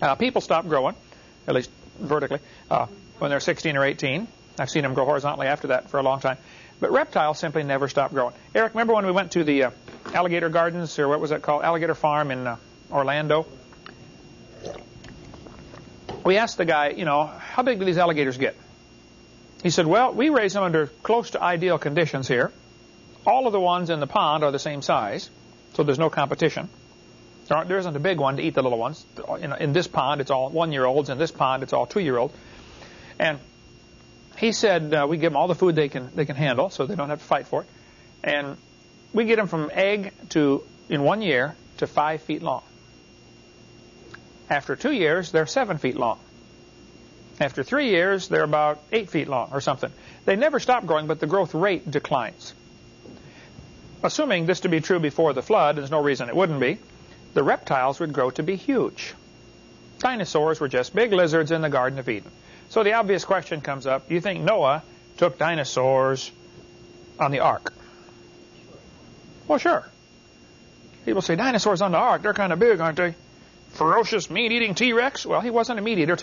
Uh, people stop growing, at least vertically, uh, when they're 16 or 18. I've seen them grow horizontally after that for a long time. But reptiles simply never stop growing. Eric, remember when we went to the uh, alligator gardens, or what was that called? Alligator Farm in uh, Orlando? We asked the guy, you know, how big do these alligators get? He said, well, we raise them under close to ideal conditions here. All of the ones in the pond are the same size, so there's no competition. There, there isn't a big one to eat the little ones. In, in this pond, it's all one-year-olds. In this pond, it's all two-year-olds. And he said uh, we give them all the food they can they can handle, so they don't have to fight for it. And we get them from egg to in one year to five feet long. After two years, they're seven feet long. After three years, they're about eight feet long or something. They never stop growing, but the growth rate declines. Assuming this to be true before the flood, there's no reason it wouldn't be, the reptiles would grow to be huge. Dinosaurs were just big lizards in the Garden of Eden. So the obvious question comes up, you think Noah took dinosaurs on the ark? Well, sure. People say, dinosaurs on the ark, they're kind of big, aren't they? Ferocious, meat-eating T-Rex? Well, he wasn't a meat eater